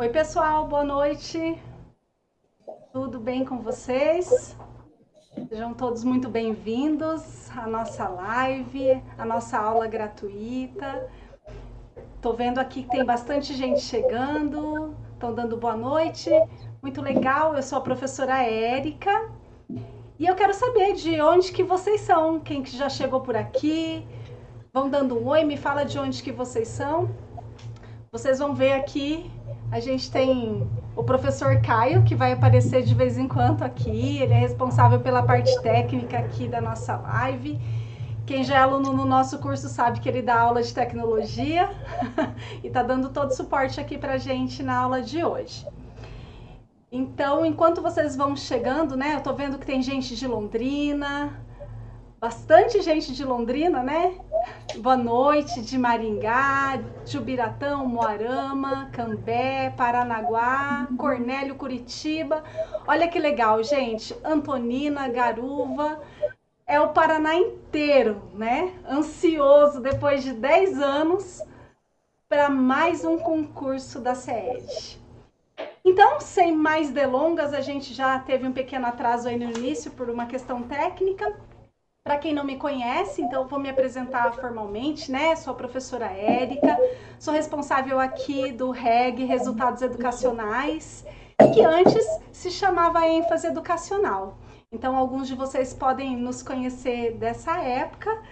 Oi, pessoal, boa noite. Tudo bem com vocês? Sejam todos muito bem-vindos à nossa live, à nossa aula gratuita. Estou vendo aqui que tem bastante gente chegando, estão dando boa noite. Muito legal, eu sou a professora Érica e eu quero saber de onde que vocês são, quem que já chegou por aqui. Vão dando um oi, me fala de onde que vocês são. Vocês vão ver aqui, a gente tem o professor Caio, que vai aparecer de vez em quando aqui. Ele é responsável pela parte técnica aqui da nossa live. Quem já é aluno no nosso curso sabe que ele dá aula de tecnologia e está dando todo o suporte aqui para a gente na aula de hoje. Então, enquanto vocês vão chegando, né? Eu estou vendo que tem gente de Londrina, bastante gente de Londrina, né? Boa noite, de Maringá, Jubiratão, Moarama, Cambé, Paranaguá, Cornélio, Curitiba. Olha que legal, gente. Antonina, Garuva. É o Paraná inteiro, né? Ansioso depois de 10 anos para mais um concurso da SEED. Então, sem mais delongas, a gente já teve um pequeno atraso aí no início por uma questão técnica. Para quem não me conhece, então vou me apresentar formalmente, né? Sou a professora Érica, sou responsável aqui do REG Resultados Educacionais, que antes se chamava ênfase educacional. Então, alguns de vocês podem nos conhecer dessa época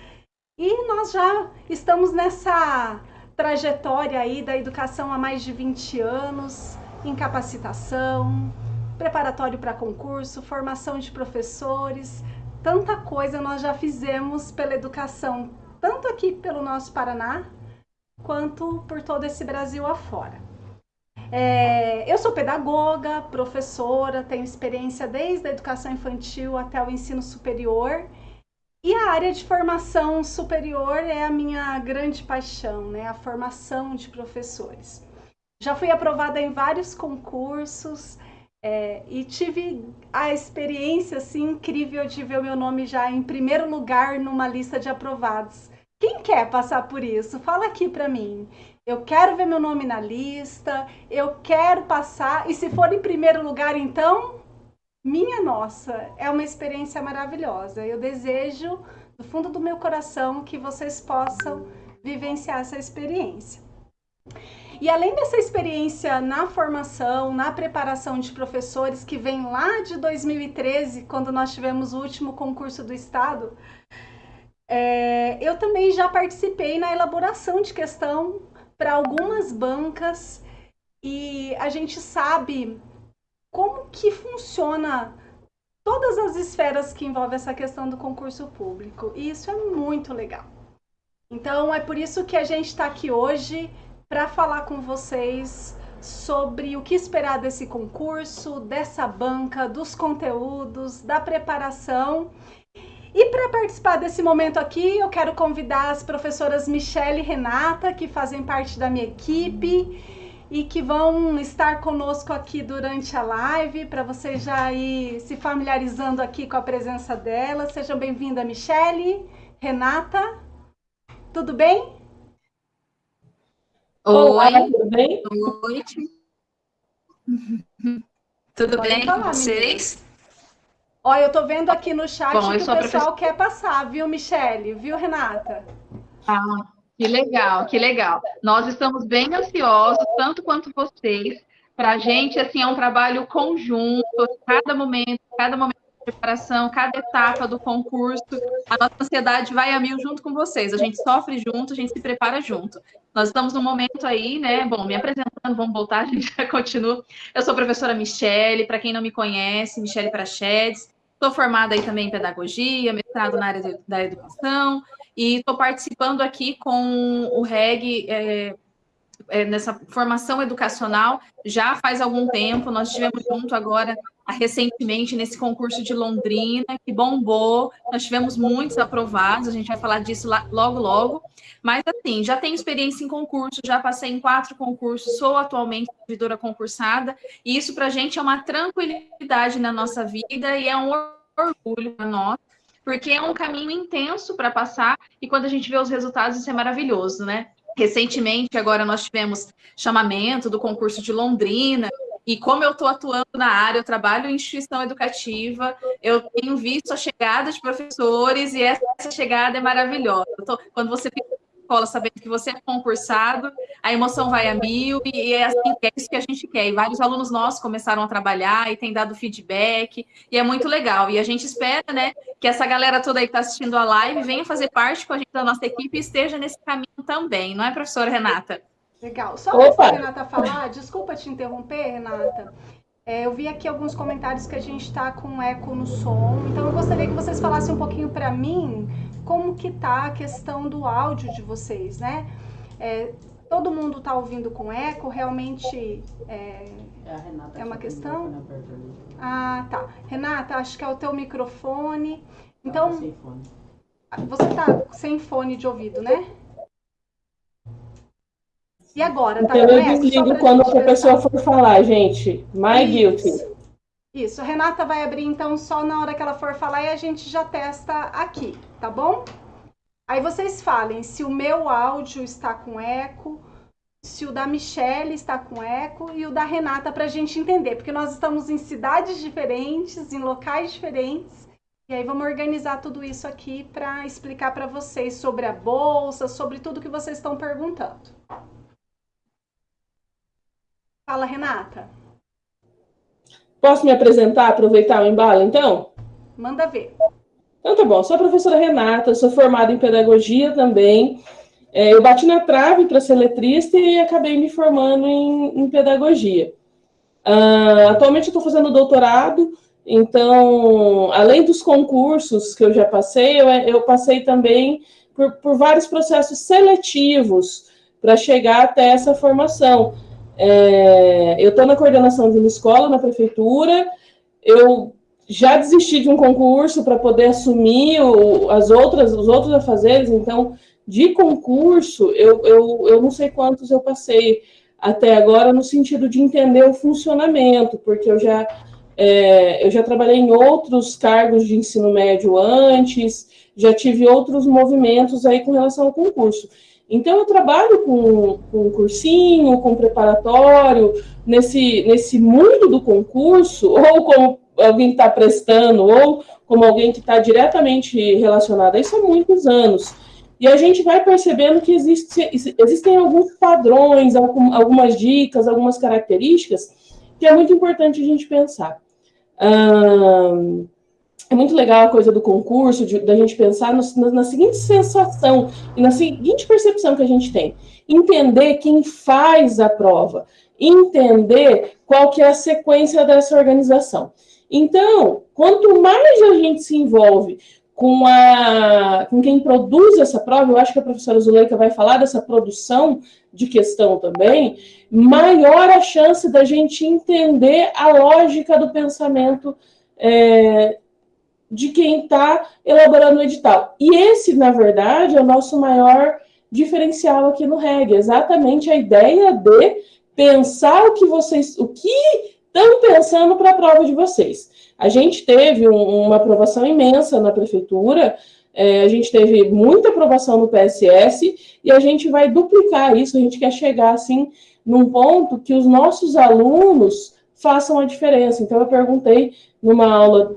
e nós já estamos nessa trajetória aí da educação há mais de 20 anos, em capacitação, preparatório para concurso, formação de professores, tanta coisa nós já fizemos pela educação, tanto aqui pelo nosso Paraná, quanto por todo esse Brasil afora. É, eu sou pedagoga, professora, tenho experiência desde a educação infantil até o ensino superior. E a área de formação superior é a minha grande paixão, né? A formação de professores. Já fui aprovada em vários concursos, é, e tive a experiência assim, incrível de ver o meu nome já em primeiro lugar numa lista de aprovados. Quem quer passar por isso? Fala aqui para mim. Eu quero ver meu nome na lista, eu quero passar, e se for em primeiro lugar, então, minha nossa, é uma experiência maravilhosa. Eu desejo, do fundo do meu coração, que vocês possam vivenciar essa experiência. E além dessa experiência na formação, na preparação de professores, que vem lá de 2013, quando nós tivemos o último concurso do Estado, é, eu também já participei na elaboração de questão para algumas bancas e a gente sabe como que funciona todas as esferas que envolvem essa questão do concurso público. E isso é muito legal. Então, é por isso que a gente está aqui hoje para falar com vocês sobre o que esperar desse concurso, dessa banca, dos conteúdos, da preparação. E para participar desse momento aqui, eu quero convidar as professoras Michelle e Renata, que fazem parte da minha equipe e que vão estar conosco aqui durante a live, para vocês já ir se familiarizando aqui com a presença delas. Sejam bem-vindas, Michelle, Renata. Tudo bem? Oi, tudo bem? Boa noite. Tudo Pode bem falar, com vocês? Olha, eu tô vendo aqui no chat Bom, que o pessoal professor... quer passar, viu, Michele? Viu, Renata? Ah, que legal, que legal. Nós estamos bem ansiosos, tanto quanto vocês. Para a gente, assim, é um trabalho conjunto, cada momento, cada momento preparação, cada etapa do concurso, a nossa ansiedade vai a mil junto com vocês. A gente sofre junto, a gente se prepara junto. Nós estamos num momento aí, né? Bom, me apresentando, vamos voltar, a gente já continua. Eu sou a professora Michele, para quem não me conhece, Michele Prachedes. Estou formada aí também em pedagogia, mestrado na área da educação, e estou participando aqui com o REG é, é, nessa formação educacional já faz algum tempo. Nós estivemos junto agora recentemente nesse concurso de Londrina, que bombou, nós tivemos muitos aprovados, a gente vai falar disso logo, logo, mas assim, já tenho experiência em concurso, já passei em quatro concursos, sou atualmente servidora concursada, e isso para a gente é uma tranquilidade na nossa vida e é um orgulho para nós, porque é um caminho intenso para passar, e quando a gente vê os resultados, isso é maravilhoso, né? Recentemente, agora nós tivemos chamamento do concurso de Londrina, e como eu estou atuando na área, eu trabalho em instituição educativa, eu tenho visto a chegada de professores e essa chegada é maravilhosa. Tô, quando você fica na escola sabendo que você é concursado, a emoção vai a mil e é, assim, é isso que a gente quer. E vários alunos nossos começaram a trabalhar e têm dado feedback, e é muito legal. E a gente espera né, que essa galera toda aí que está assistindo a live venha fazer parte com a gente da nossa equipe e esteja nesse caminho também, não é, professora Renata? Legal. Só antes da Renata falar, desculpa te interromper, Renata. É, eu vi aqui alguns comentários que a gente está com eco no som, então eu gostaria que vocês falassem um pouquinho para mim como que tá a questão do áudio de vocês, né? É, todo mundo está ouvindo com eco, realmente é, é uma questão? Ah, tá. Renata, acho que é o teu microfone. Então, você está sem fone de ouvido, né? E agora, tá? Então, eu desligo quando a pessoa for falar, gente. My Isso. guilty. Isso. Renata vai abrir, então, só na hora que ela for falar e a gente já testa aqui, tá bom? Aí vocês falem se o meu áudio está com eco, se o da Michelle está com eco e o da Renata para a gente entender, porque nós estamos em cidades diferentes, em locais diferentes, e aí vamos organizar tudo isso aqui para explicar para vocês sobre a bolsa, sobre tudo que vocês estão perguntando. Fala, Renata. Posso me apresentar, aproveitar o embalo, então? Manda ver. Então tá bom, sou a professora Renata, sou formada em pedagogia também. É, eu bati na trave para ser letrista e acabei me formando em, em pedagogia. Uh, atualmente estou fazendo doutorado, então, além dos concursos que eu já passei, eu, eu passei também por, por vários processos seletivos para chegar até essa formação. É, eu estou na coordenação de uma escola na prefeitura, eu já desisti de um concurso para poder assumir o, as outras, os outros afazeres, então, de concurso, eu, eu, eu não sei quantos eu passei até agora no sentido de entender o funcionamento, porque eu já, é, eu já trabalhei em outros cargos de ensino médio antes, já tive outros movimentos aí com relação ao concurso. Então, eu trabalho com, com cursinho, com preparatório, nesse, nesse mundo do concurso, ou como alguém que está prestando, ou como alguém que está diretamente relacionado a isso há muitos anos. E a gente vai percebendo que existe, existem alguns padrões, algumas dicas, algumas características que é muito importante a gente pensar. Hum, é muito legal a coisa do concurso, de, da gente pensar no, na, na, seguinte sensação e na seguinte percepção que a gente tem. Entender quem faz a prova, entender qual que é a sequência dessa organização. Então, quanto mais a gente se envolve com, a, com quem produz essa prova, eu acho que a professora Zuleika vai falar dessa produção de questão também, maior a chance da gente entender a lógica do pensamento é, de quem está elaborando o edital. E esse, na verdade, é o nosso maior diferencial aqui no REG, exatamente a ideia de pensar o que vocês, o que estão pensando para a prova de vocês. A gente teve um, uma aprovação imensa na prefeitura, é, a gente teve muita aprovação no PSS, e a gente vai duplicar isso, a gente quer chegar, assim, num ponto que os nossos alunos façam a diferença. Então, eu perguntei numa aula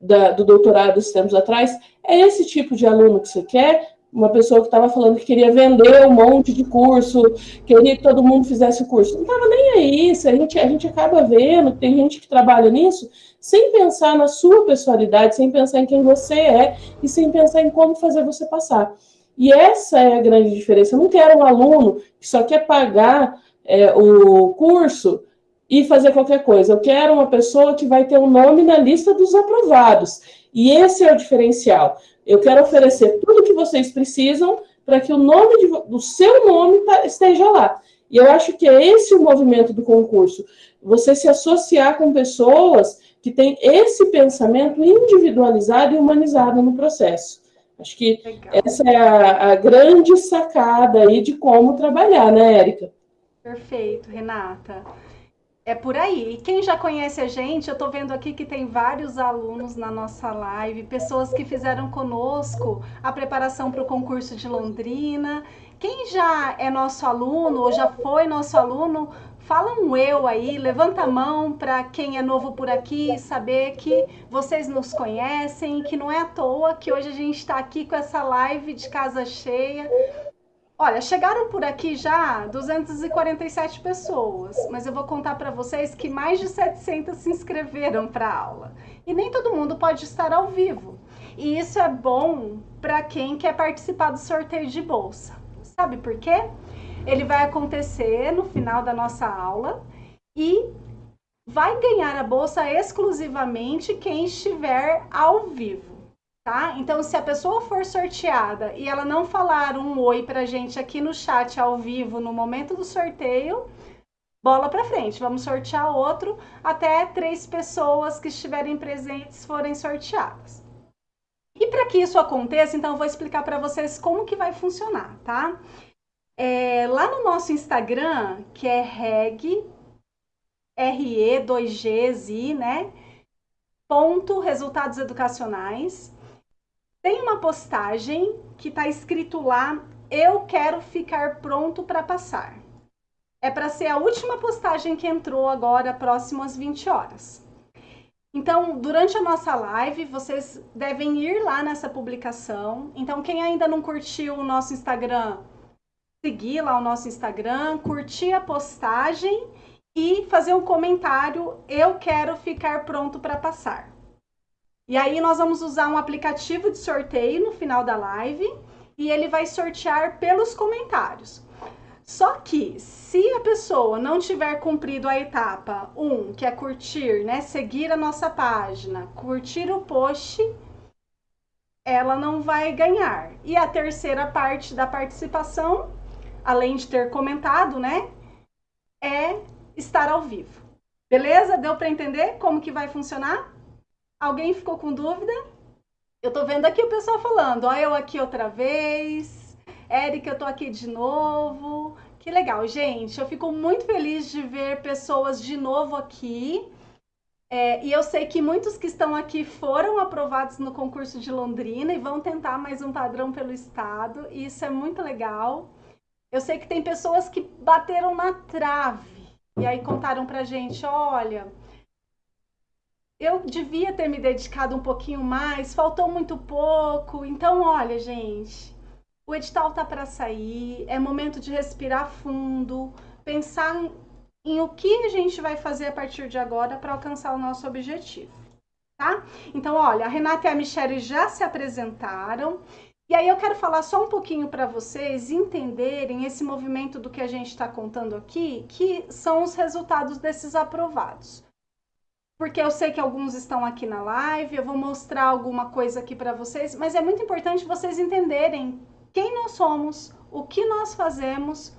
da, do doutorado esses tempos atrás, é esse tipo de aluno que você quer? Uma pessoa que estava falando que queria vender um monte de curso, queria que todo mundo fizesse o curso. Não estava nem aí, a gente, a gente acaba vendo, tem gente que trabalha nisso, sem pensar na sua pessoalidade, sem pensar em quem você é e sem pensar em como fazer você passar. E essa é a grande diferença. Eu não quero um aluno que só quer pagar é, o curso e fazer qualquer coisa. Eu quero uma pessoa que vai ter um nome na lista dos aprovados. E esse é o diferencial. Eu quero oferecer tudo que vocês precisam para que o nome de, do seu nome esteja lá. E eu acho que é esse o movimento do concurso. Você se associar com pessoas que têm esse pensamento individualizado e humanizado no processo. Acho que Legal. essa é a, a grande sacada aí de como trabalhar, né, Érica? Perfeito, Renata. É por aí. Quem já conhece a gente, eu estou vendo aqui que tem vários alunos na nossa live, pessoas que fizeram conosco a preparação para o concurso de Londrina. Quem já é nosso aluno ou já foi nosso aluno, fala um eu aí, levanta a mão para quem é novo por aqui, saber que vocês nos conhecem, que não é à toa que hoje a gente está aqui com essa live de casa cheia Olha, chegaram por aqui já 247 pessoas, mas eu vou contar para vocês que mais de 700 se inscreveram para a aula. E nem todo mundo pode estar ao vivo. E isso é bom para quem quer participar do sorteio de bolsa. Sabe por quê? Ele vai acontecer no final da nossa aula e vai ganhar a bolsa exclusivamente quem estiver ao vivo tá? Então, se a pessoa for sorteada e ela não falar um oi pra gente aqui no chat ao vivo no momento do sorteio, bola para frente. Vamos sortear outro até três pessoas que estiverem presentes forem sorteadas. E para que isso aconteça, então eu vou explicar para vocês como que vai funcionar, tá? É, lá no nosso Instagram, que é reg, RE, 2Gs, né? Ponto resultados educacionais tem uma postagem que está escrito lá: Eu quero ficar pronto para passar. É para ser a última postagem que entrou agora, próximo às 20 horas. Então, durante a nossa live, vocês devem ir lá nessa publicação. Então, quem ainda não curtiu o nosso Instagram, seguir lá o nosso Instagram, curtir a postagem e fazer um comentário: Eu quero ficar pronto para passar. E aí nós vamos usar um aplicativo de sorteio no final da live e ele vai sortear pelos comentários. Só que se a pessoa não tiver cumprido a etapa 1, um, que é curtir, né, seguir a nossa página, curtir o post, ela não vai ganhar. E a terceira parte da participação, além de ter comentado, né, é estar ao vivo. Beleza? Deu para entender como que vai funcionar? Alguém ficou com dúvida? Eu tô vendo aqui o pessoal falando, ó, eu aqui outra vez. Érica, eu tô aqui de novo. Que legal, gente. Eu fico muito feliz de ver pessoas de novo aqui. É, e eu sei que muitos que estão aqui foram aprovados no concurso de Londrina e vão tentar mais um padrão pelo estado. E isso é muito legal. Eu sei que tem pessoas que bateram na trave e aí contaram pra gente, olha, eu devia ter me dedicado um pouquinho mais, faltou muito pouco. Então, olha, gente, o edital tá para sair, é momento de respirar fundo, pensar em o que a gente vai fazer a partir de agora para alcançar o nosso objetivo, tá? Então, olha, a Renata e a Michelle já se apresentaram. E aí eu quero falar só um pouquinho para vocês entenderem esse movimento do que a gente está contando aqui, que são os resultados desses aprovados porque eu sei que alguns estão aqui na live, eu vou mostrar alguma coisa aqui para vocês, mas é muito importante vocês entenderem quem nós somos, o que nós fazemos,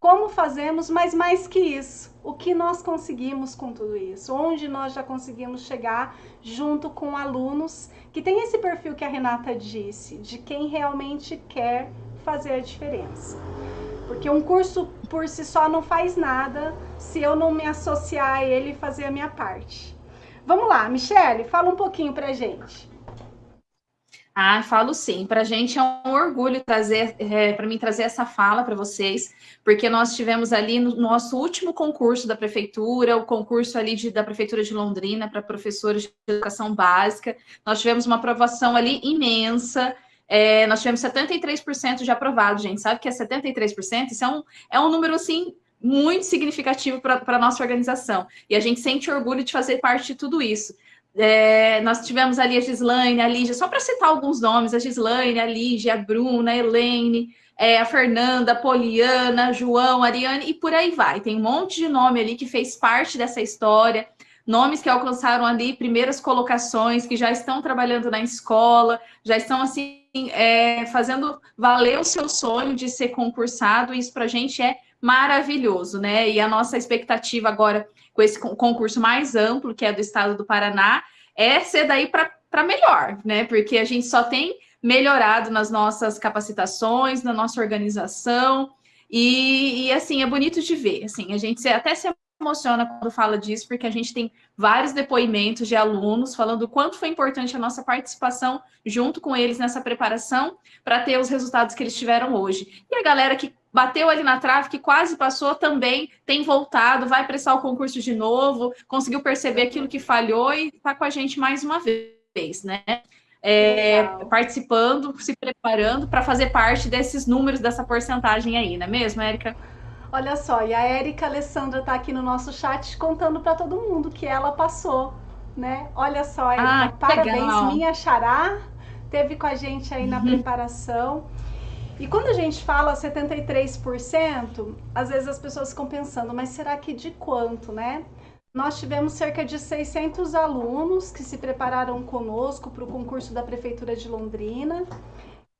como fazemos, mas mais que isso, o que nós conseguimos com tudo isso, onde nós já conseguimos chegar junto com alunos que tem esse perfil que a Renata disse, de quem realmente quer fazer a diferença. Porque um curso por si só não faz nada se eu não me associar a ele e fazer a minha parte. Vamos lá, Michele, fala um pouquinho para gente. Ah, falo sim. Para a gente é um orgulho trazer, é, para mim trazer essa fala para vocês, porque nós tivemos ali no nosso último concurso da prefeitura, o concurso ali de, da prefeitura de Londrina para professores de educação básica, nós tivemos uma aprovação ali imensa. É, nós tivemos 73% de aprovado, gente. Sabe que é 73%? Isso é um, é um número assim muito significativo para a nossa organização. E a gente sente orgulho de fazer parte de tudo isso. É, nós tivemos ali a Gislaine, a Lígia, só para citar alguns nomes, a Gislaine, a Lígia, a Bruna, a Helene, é, a Fernanda, a Poliana, João, a Ariane, e por aí vai. Tem um monte de nome ali que fez parte dessa história, nomes que alcançaram ali primeiras colocações, que já estão trabalhando na escola, já estão assim, é, fazendo valer o seu sonho de ser concursado, isso para a gente é maravilhoso, né? E a nossa expectativa agora com esse concurso mais amplo, que é do estado do Paraná, é ser daí para melhor, né? Porque a gente só tem melhorado nas nossas capacitações, na nossa organização, e, e, assim, é bonito de ver, assim, a gente até se emociona quando fala disso, porque a gente tem vários depoimentos de alunos falando o quanto foi importante a nossa participação junto com eles nessa preparação para ter os resultados que eles tiveram hoje. E a galera que bateu ali na trave, que quase passou, também tem voltado, vai prestar o concurso de novo, conseguiu perceber aquilo que falhou e está com a gente mais uma vez, né? É, participando, se preparando para fazer parte desses números, dessa porcentagem aí, não é mesmo, Érica? Olha só, e a Érica Alessandra está aqui no nosso chat contando para todo mundo que ela passou, né? Olha só, Érica, ah, parabéns, legal. minha xará, teve com a gente aí na uhum. preparação. E quando a gente fala 73%, às vezes as pessoas ficam pensando, mas será que de quanto, né? Nós tivemos cerca de 600 alunos que se prepararam conosco para o concurso da Prefeitura de Londrina.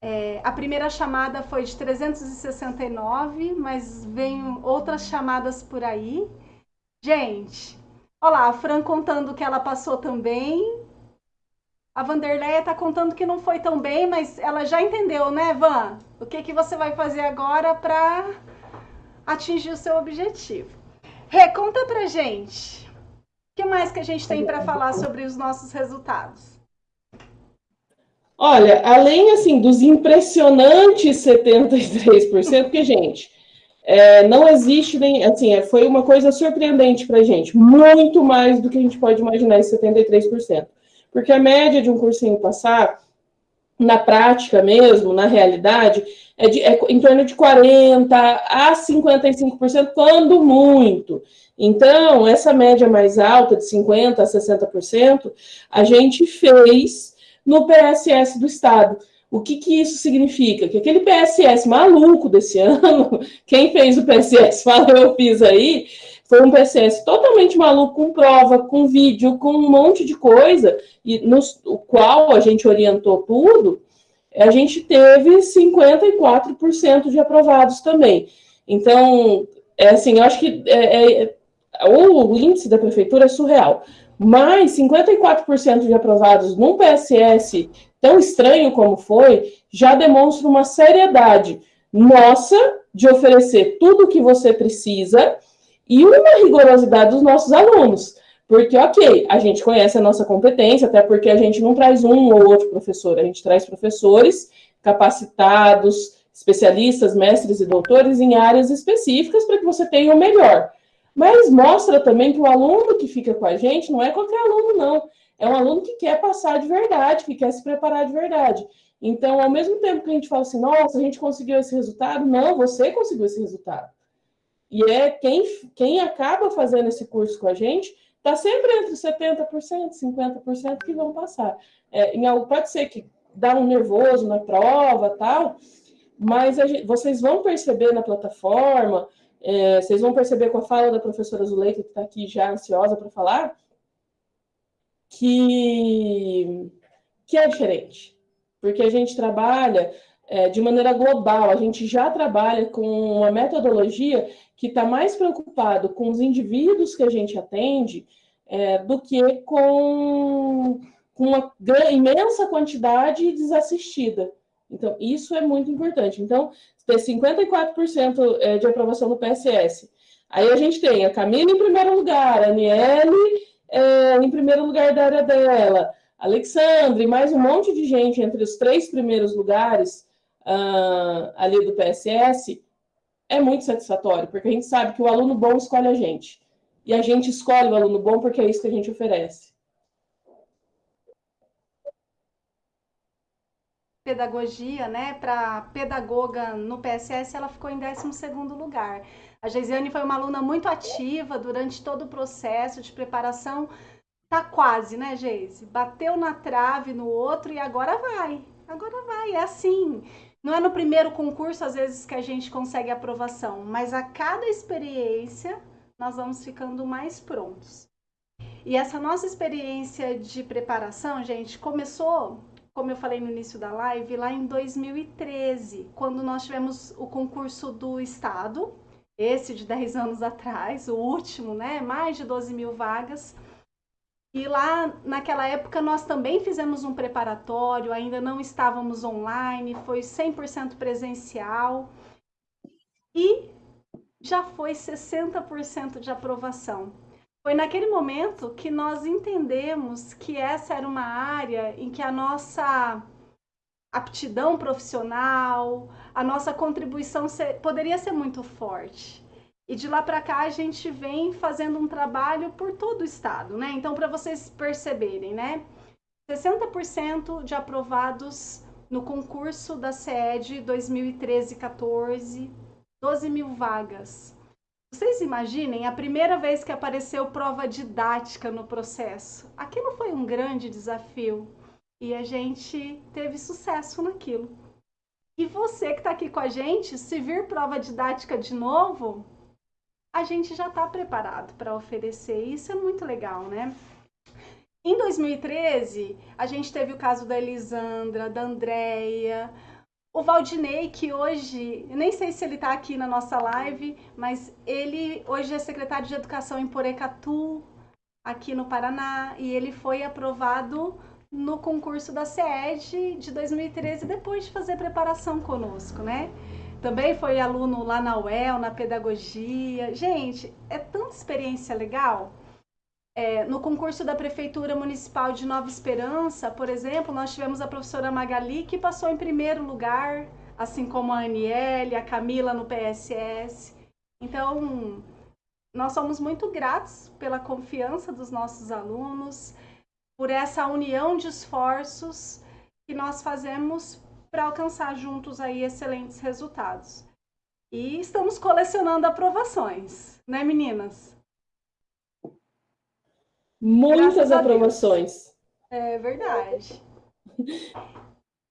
É, a primeira chamada foi de 369, mas vem outras chamadas por aí. Gente, olha lá, a Fran contando que ela passou também. A Vanderleia está contando que não foi tão bem, mas ela já entendeu, né, Van? O que, que você vai fazer agora para atingir o seu objetivo? Rê, conta pra gente. O que mais que a gente tem para falar sobre os nossos resultados? Olha, além assim dos impressionantes 73%, porque, gente, é, não existe nem. Assim, é, foi uma coisa surpreendente para a gente, muito mais do que a gente pode imaginar esse 73%. Porque a média de um cursinho passar, na prática mesmo, na realidade, é, de, é em torno de 40% a 55%, quando muito. Então, essa média mais alta, de 50% a 60%, a gente fez no PSS do Estado. O que, que isso significa? Que aquele PSS maluco desse ano, quem fez o PSS, fala eu fiz aí, foi um PSS totalmente maluco, com prova, com vídeo, com um monte de coisa, e no qual a gente orientou tudo, a gente teve 54% de aprovados também. Então, é assim, eu acho que é, é, o índice da prefeitura é surreal. Mas 54% de aprovados num PSS tão estranho como foi, já demonstra uma seriedade nossa de oferecer tudo o que você precisa e uma rigorosidade dos nossos alunos. Porque, ok, a gente conhece a nossa competência, até porque a gente não traz um ou outro professor, a gente traz professores capacitados, especialistas, mestres e doutores em áreas específicas para que você tenha o melhor. Mas mostra também que o aluno que fica com a gente não é qualquer aluno, não. É um aluno que quer passar de verdade, que quer se preparar de verdade. Então, ao mesmo tempo que a gente fala assim, nossa, a gente conseguiu esse resultado, não, você conseguiu esse resultado. E é quem, quem acaba fazendo esse curso com a gente, está sempre entre 70% e 50% que vão passar. É, em pode ser que dá um nervoso na prova tal, mas gente, vocês vão perceber na plataforma, é, vocês vão perceber com a fala da professora Zuleika, que está aqui já ansiosa para falar, que, que é diferente. Porque a gente trabalha é, de maneira global, a gente já trabalha com uma metodologia que está mais preocupado com os indivíduos que a gente atende é, do que com, com uma imensa quantidade desassistida. Então, isso é muito importante. Então, ter 54% é, de aprovação no PSS. Aí a gente tem a Camila em primeiro lugar, a Aniele é, em primeiro lugar da área dela, Alexandre, mais um monte de gente entre os três primeiros lugares uh, ali do PSS, é muito satisfatório, porque a gente sabe que o aluno bom escolhe a gente. E a gente escolhe o aluno bom porque é isso que a gente oferece. pedagogia, né, para pedagoga no PSS, ela ficou em 12º lugar. A Geisiane foi uma aluna muito ativa durante todo o processo de preparação. Tá quase, né, Geise? Bateu na trave no outro e agora vai. Agora vai, é assim. Não é no primeiro concurso, às vezes, que a gente consegue aprovação, mas a cada experiência nós vamos ficando mais prontos. E essa nossa experiência de preparação, gente, começou como eu falei no início da live, lá em 2013, quando nós tivemos o concurso do Estado, esse de 10 anos atrás, o último, né? Mais de 12 mil vagas. E lá, naquela época, nós também fizemos um preparatório, ainda não estávamos online, foi 100% presencial. E já foi 60% de aprovação. Foi naquele momento que nós entendemos que essa era uma área em que a nossa aptidão profissional, a nossa contribuição ser, poderia ser muito forte. E de lá para cá a gente vem fazendo um trabalho por todo o estado, né? Então, para vocês perceberem, né? 60% de aprovados no concurso da SED 2013-14, 12 mil vagas. Vocês imaginem a primeira vez que apareceu prova didática no processo. Aquilo foi um grande desafio e a gente teve sucesso naquilo. E você que está aqui com a gente, se vir prova didática de novo, a gente já está preparado para oferecer. Isso é muito legal, né? Em 2013, a gente teve o caso da Elisandra, da Andrea, o Valdinei, que hoje, nem sei se ele está aqui na nossa live, mas ele hoje é secretário de Educação em Porecatu, aqui no Paraná, e ele foi aprovado no concurso da SED de 2013, depois de fazer preparação conosco, né? Também foi aluno lá na UEL, na pedagogia. Gente, é tanta experiência legal. É, no concurso da Prefeitura Municipal de Nova Esperança, por exemplo, nós tivemos a professora Magali, que passou em primeiro lugar, assim como a Aniele, a Camila no PSS. Então, nós somos muito gratos pela confiança dos nossos alunos, por essa união de esforços que nós fazemos para alcançar juntos aí excelentes resultados. E estamos colecionando aprovações, né, meninas? Muitas aprovações. É verdade.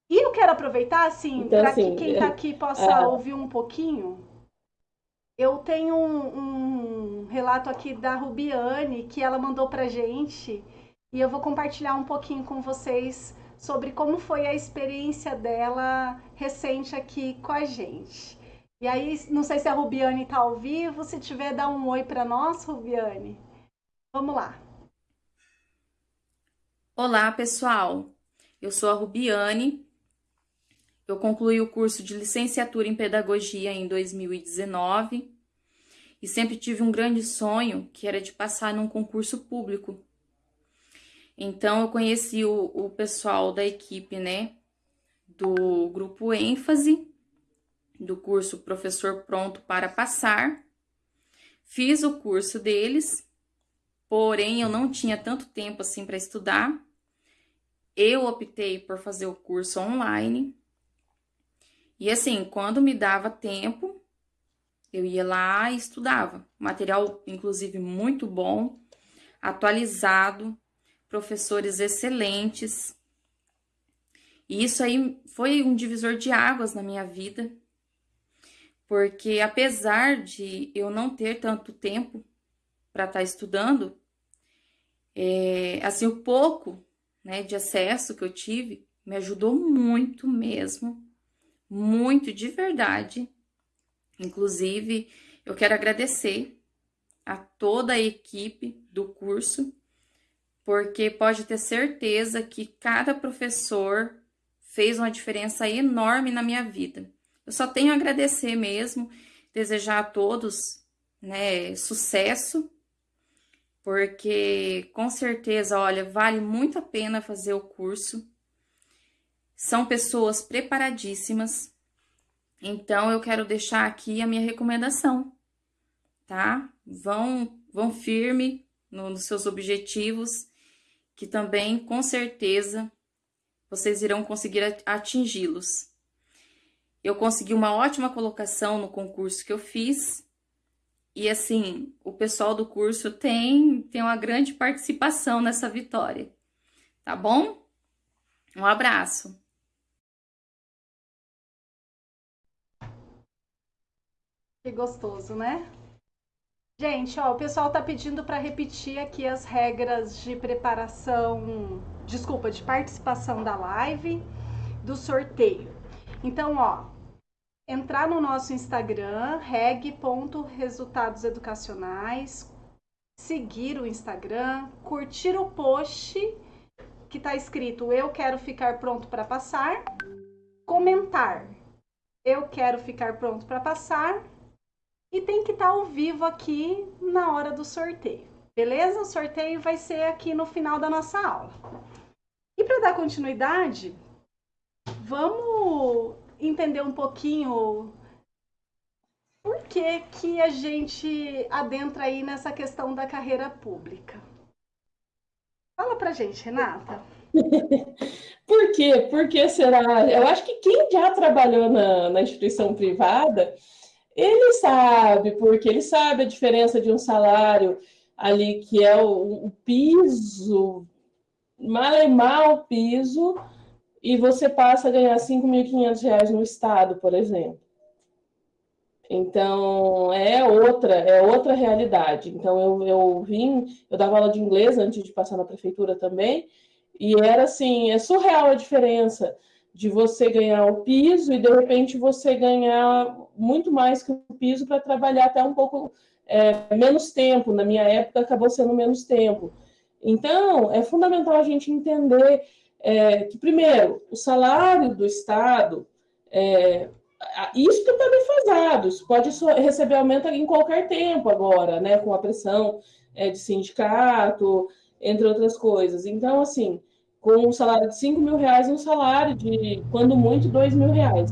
E eu quero aproveitar, assim, então, para assim, que quem está aqui possa é... ouvir um pouquinho. Eu tenho um, um, relato aqui da Rubiane que ela mandou para gente e eu vou compartilhar um pouquinho com vocês sobre como foi a experiência dela recente aqui com a gente. E aí, não sei se a Rubiane está ao vivo, se tiver, dá um oi para nós, Rubiane. Vamos lá. Olá, pessoal. Eu sou a Rubiane. Eu concluí o curso de licenciatura em pedagogia em 2019 e sempre tive um grande sonho, que era de passar num concurso público então, eu conheci o, o pessoal da equipe, né, do grupo ênfase, do curso Professor Pronto para Passar. Fiz o curso deles, porém eu não tinha tanto tempo assim para estudar. Eu optei por fazer o curso online. E assim, quando me dava tempo, eu ia lá e estudava. Material, inclusive, muito bom, atualizado, professores excelentes. E isso aí foi um divisor de águas na minha vida, porque apesar de eu não ter tanto tempo para estar tá estudando, é, assim, o pouco né, de acesso que eu tive me ajudou muito mesmo, muito de verdade. Inclusive, eu quero agradecer a toda a equipe do curso porque pode ter certeza que cada professor fez uma diferença enorme na minha vida. Eu só tenho a agradecer mesmo, desejar a todos né, sucesso, porque com certeza, olha, vale muito a pena fazer o curso. São pessoas preparadíssimas. Então, eu quero deixar aqui a minha recomendação, tá? Vão, vão firme no, nos seus objetivos que também, com certeza, vocês irão conseguir atingi-los. Eu consegui uma ótima colocação no concurso que eu fiz. E assim, o pessoal do curso tem, tem uma grande participação nessa vitória. Tá bom? Um abraço. Que gostoso, né? Gente, ó, o pessoal tá pedindo para repetir aqui as regras de preparação, desculpa, de participação da live, do sorteio. Então, ó, entrar no nosso Instagram, reg.resultadoseducacionais, seguir o Instagram, curtir o post que tá escrito eu quero ficar pronto para passar, comentar eu quero ficar pronto para passar e tem que estar ao vivo aqui na hora do sorteio. Beleza? O sorteio vai ser aqui no final da nossa aula. E para dar continuidade, vamos entender um pouquinho por que, que a gente adentra aí nessa questão da carreira pública. Fala pra gente, Renata. por quê? Por que será? Eu acho que quem já trabalhou na, na instituição privada, ele sabe, porque ele sabe a diferença de um salário ali que é o, o piso, mal e mal piso, e você passa a ganhar R$ 5.500 no Estado, por exemplo. Então, é outra, é outra realidade. Então, eu, eu vim, eu dava aula de inglês antes de passar na prefeitura também, e era assim, é surreal a diferença de você ganhar o piso e, de repente, você ganhar muito mais que o piso para trabalhar até um pouco é, menos tempo. Na minha época, acabou sendo menos tempo. Então, é fundamental a gente entender é, que, primeiro, o salário do Estado, é, isso que está defasado, isso pode receber aumento em qualquer tempo agora, né, com a pressão é, de sindicato, entre outras coisas. Então, assim, com um salário de 5 mil reais, um salário de, quando muito, 2 mil reais.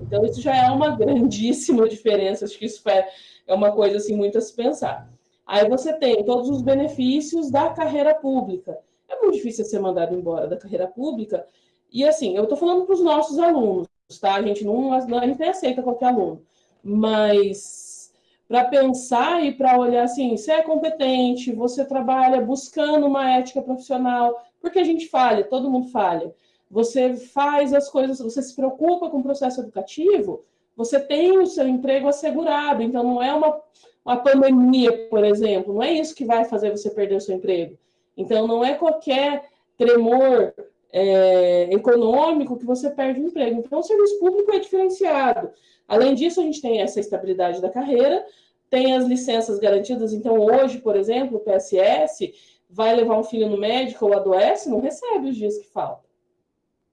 Então, isso já é uma grandíssima diferença, acho que isso é, é uma coisa, assim, muito a se pensar. Aí você tem todos os benefícios da carreira pública. É muito difícil ser mandado embora da carreira pública. E, assim, eu estou falando para os nossos alunos, tá? A gente não, a gente aceita qualquer aluno, mas para pensar e para olhar assim, você é competente, você trabalha buscando uma ética profissional, porque a gente falha, todo mundo falha. Você faz as coisas, você se preocupa com o processo educativo, você tem o seu emprego assegurado, então não é uma, uma pandemia, por exemplo, não é isso que vai fazer você perder o seu emprego. Então não é qualquer tremor é, econômico que você perde o emprego. Então, o serviço público é diferenciado. Além disso, a gente tem essa estabilidade da carreira, tem as licenças garantidas. Então, hoje, por exemplo, o PSS vai levar um filho no médico ou adoece, não recebe os dias que faltam.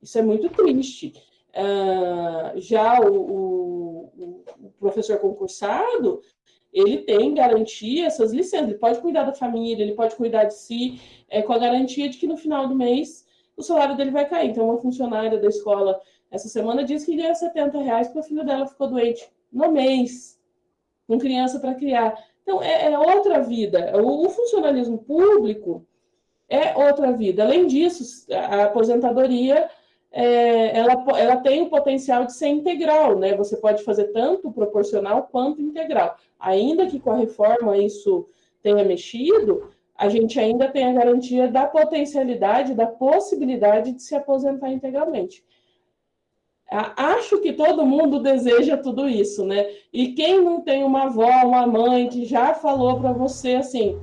Isso é muito triste. Uh, já o, o, o, professor concursado, ele tem garantia, essas licenças, ele pode cuidar da família, ele pode cuidar de si, é, com a garantia de que no final do mês o salário dele vai cair. Então, uma funcionária da escola essa semana disse que ganha 70 reais porque o filho dela ficou doente no mês, com criança para criar. Então, é, é, outra vida. O, o funcionalismo público é outra vida. Além disso, a aposentadoria é, ela, ela tem o potencial de ser integral, né? Você pode fazer tanto proporcional quanto integral. Ainda que com a reforma isso tenha mexido, a gente ainda tem a garantia da potencialidade, da possibilidade de se aposentar integralmente. Acho que todo mundo deseja tudo isso, né? E quem não tem uma avó, uma mãe que já falou para você assim: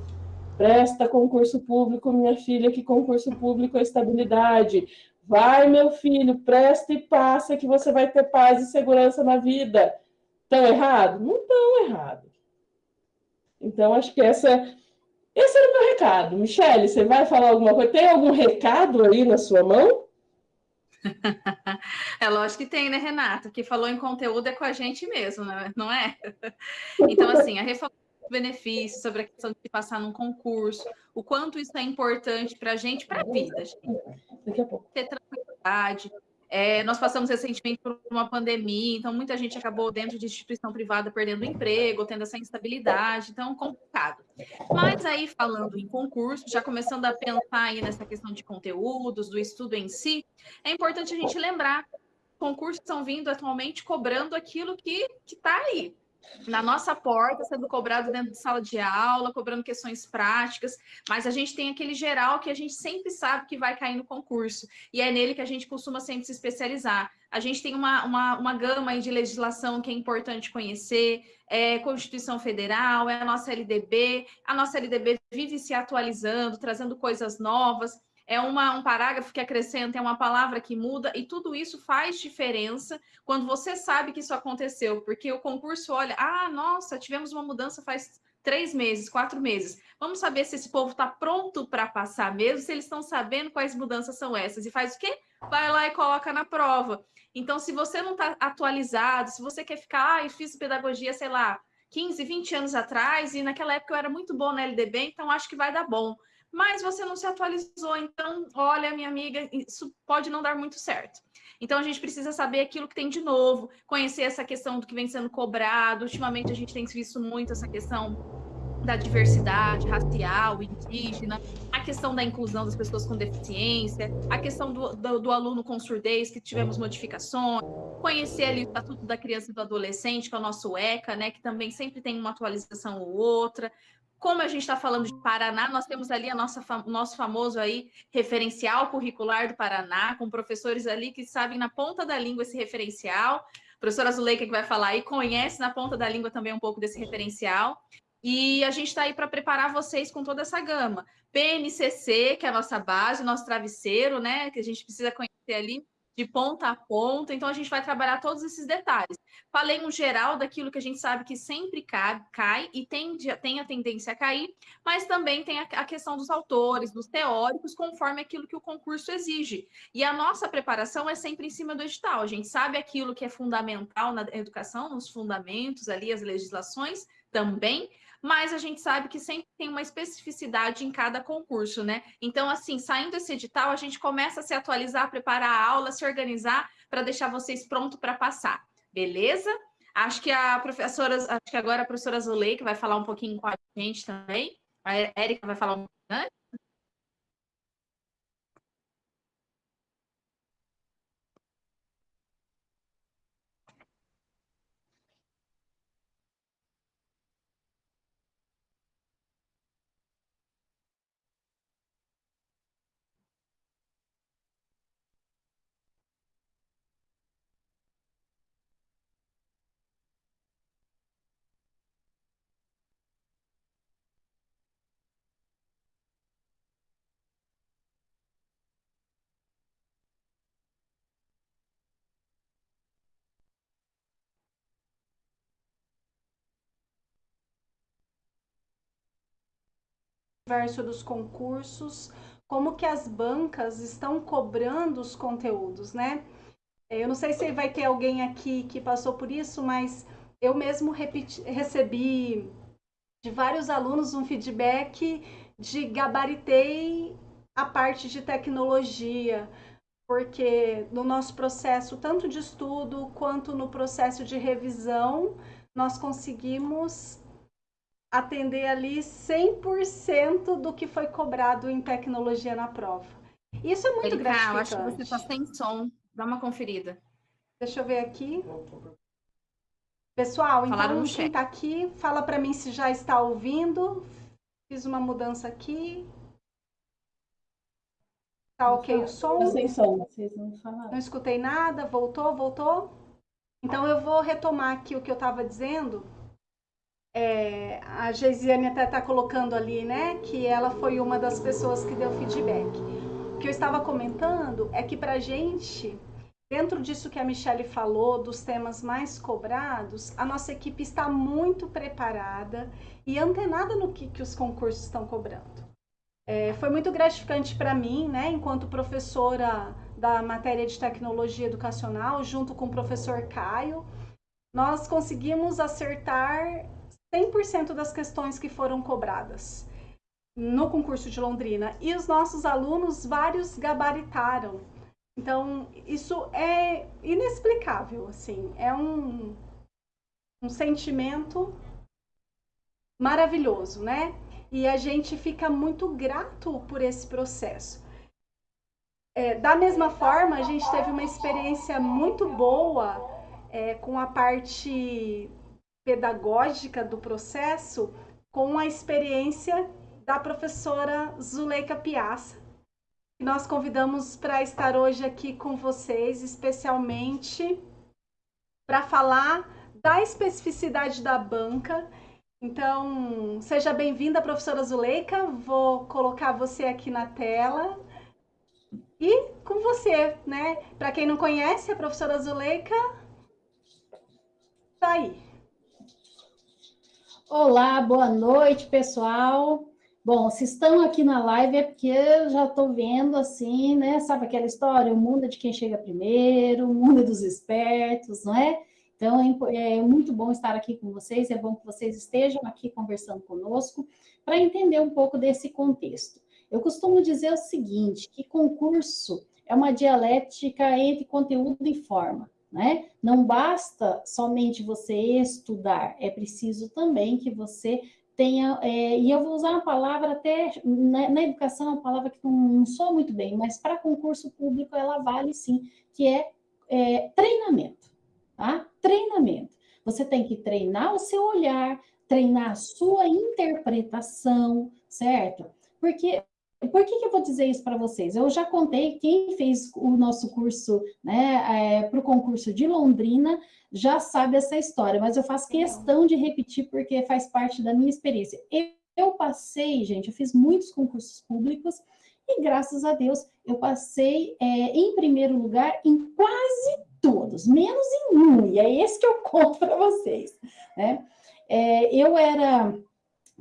presta concurso público, minha filha, que concurso público é estabilidade. Vai, meu filho, presta e passa que você vai ter paz e segurança na vida. Estão errado? Não estão errado. Então, acho que essa esse era o meu recado. Michele, você vai falar alguma coisa? Tem algum recado aí na sua mão? É lógico que tem, né, Renata? Que falou em conteúdo é com a gente mesmo, né? não é? Então, assim, a reforma dos benefícios, sobre a questão de passar num concurso, o quanto isso é importante para a gente, para a vida. Gente. Daqui a pouco. Ter tranquilidade, é, nós passamos recentemente por uma pandemia, então muita gente acabou dentro de instituição privada perdendo emprego, tendo essa instabilidade, então complicado. Mas aí, falando em concurso, já começando a pensar aí nessa questão de conteúdos, do estudo em si, é importante a gente lembrar concursos estão vindo atualmente cobrando aquilo que está aí, na nossa porta, sendo cobrado dentro de sala de aula, cobrando questões práticas, mas a gente tem aquele geral que a gente sempre sabe que vai cair no concurso, e é nele que a gente costuma sempre se especializar. A gente tem uma, uma, uma gama de legislação que é importante conhecer, é Constituição Federal, é a nossa LDB, a nossa LDB vive se atualizando, trazendo coisas novas, é uma, um parágrafo que acrescenta, é uma palavra que muda, e tudo isso faz diferença quando você sabe que isso aconteceu, porque o concurso olha, ah, nossa, tivemos uma mudança faz três meses, quatro meses. Vamos saber se esse povo está pronto para passar mesmo, se eles estão sabendo quais mudanças são essas. E faz o quê? Vai lá e coloca na prova. Então, se você não está atualizado, se você quer ficar, ah, fiz pedagogia, sei lá, 15, 20 anos atrás, e naquela época eu era muito bom na LDB, então acho que vai dar bom. Mas você não se atualizou, então, olha, minha amiga, isso pode não dar muito certo. Então a gente precisa saber aquilo que tem de novo, conhecer essa questão do que vem sendo cobrado. Ultimamente a gente tem visto muito essa questão da diversidade racial, indígena, a questão da inclusão das pessoas com deficiência, a questão do, do, do, aluno com surdez, que tivemos modificações, conhecer ali o Estatuto da Criança e do Adolescente, que é o nosso ECA, né, que também sempre tem uma atualização ou outra. Como a gente está falando de Paraná, nós temos ali a nossa, nosso famoso aí referencial curricular do Paraná, com professores ali que sabem na ponta da língua esse referencial. A professora Zuleika, que vai falar aí, conhece na ponta da língua também um pouco desse referencial. E a gente está aí para preparar vocês com toda essa gama. PNCC, que é a nossa base, nosso travesseiro, né? Que a gente precisa conhecer ali de ponta a ponta. Então, a gente vai trabalhar todos esses detalhes. Falei um geral daquilo que a gente sabe que sempre cai, cai e tem, tem a tendência a cair, mas também tem a, a questão dos autores, dos teóricos, conforme aquilo que o concurso exige. E a nossa preparação é sempre em cima do edital. A gente sabe aquilo que é fundamental na educação, nos fundamentos ali, as legislações também, mas a gente sabe que sempre tem uma especificidade em cada concurso, né? Então, assim, saindo esse edital, a gente começa a se atualizar, preparar a aula, se organizar para deixar vocês prontos para passar, beleza? Acho que a professora, acho que agora a professora Zuleika vai falar um pouquinho com a gente também. A Érica vai falar um pouquinho antes. Universo dos concursos, como que as bancas estão cobrando os conteúdos, né? Eu não sei se vai ter alguém aqui que passou por isso, mas eu mesmo repeti, recebi de vários alunos um feedback de gabaritei a parte de tecnologia, porque no nosso processo, tanto de estudo quanto no processo de revisão, nós conseguimos atender ali 100% do que foi cobrado em tecnologia na prova. Isso é muito Erika, gratificante. Eu acho que você está sem som. Dá uma conferida. Deixa eu ver aqui. Pessoal, Falaram então quem está aqui, fala para mim se já está ouvindo. Fiz uma mudança aqui. Tá ok o som? Sem som, vocês não falaram. Não escutei nada, voltou, voltou? Então eu vou retomar aqui o que eu estava dizendo é, a Geisiane até está colocando ali, né, que ela foi uma das pessoas que deu feedback. O que eu estava comentando é que para a gente, dentro disso que a Michelle falou, dos temas mais cobrados, a nossa equipe está muito preparada e antenada no que, que os concursos estão cobrando. É, foi muito gratificante para mim, né, enquanto professora da matéria de tecnologia educacional, junto com o professor Caio, nós conseguimos acertar 100% das questões que foram cobradas no concurso de Londrina. E os nossos alunos, vários gabaritaram. Então, isso é inexplicável, assim. É um, um sentimento maravilhoso, né? E a gente fica muito grato por esse processo. É, da mesma forma, a gente teve uma experiência muito boa é, com a parte pedagógica do processo com a experiência da professora Zuleika Piazza. Nós convidamos para estar hoje aqui com vocês, especialmente para falar da especificidade da banca. Então, seja bem-vinda, professora Zuleika. Vou colocar você aqui na tela. E com você, né? Para quem não conhece, a professora Zuleika está aí. Olá, boa noite, pessoal. Bom, se estão aqui na live é porque eu já estou vendo assim, né? Sabe aquela história? O mundo é de quem chega primeiro, o mundo é dos espertos, não é? Então, é, é muito bom estar aqui com vocês, é bom que vocês estejam aqui conversando conosco para entender um pouco desse contexto. Eu costumo dizer o seguinte, que concurso é uma dialética entre conteúdo e forma. Né? Não basta somente você estudar, é preciso também que você tenha, é, e eu vou usar uma palavra até, na, na educação, uma palavra que não, não soa muito bem, mas para concurso público ela vale sim, que é, é treinamento, tá? Treinamento. Você tem que treinar o seu olhar, treinar a sua interpretação, certo? Porque por que, que, eu vou dizer isso para vocês? Eu já contei, quem fez o nosso curso né, é, para o concurso de Londrina já sabe essa história, mas eu faço questão de repetir porque faz parte da minha experiência. Eu, eu passei, gente, eu fiz muitos concursos públicos e graças a Deus eu passei é, em primeiro lugar em quase todos, menos em um, e é esse que eu conto para vocês. Né? É, eu era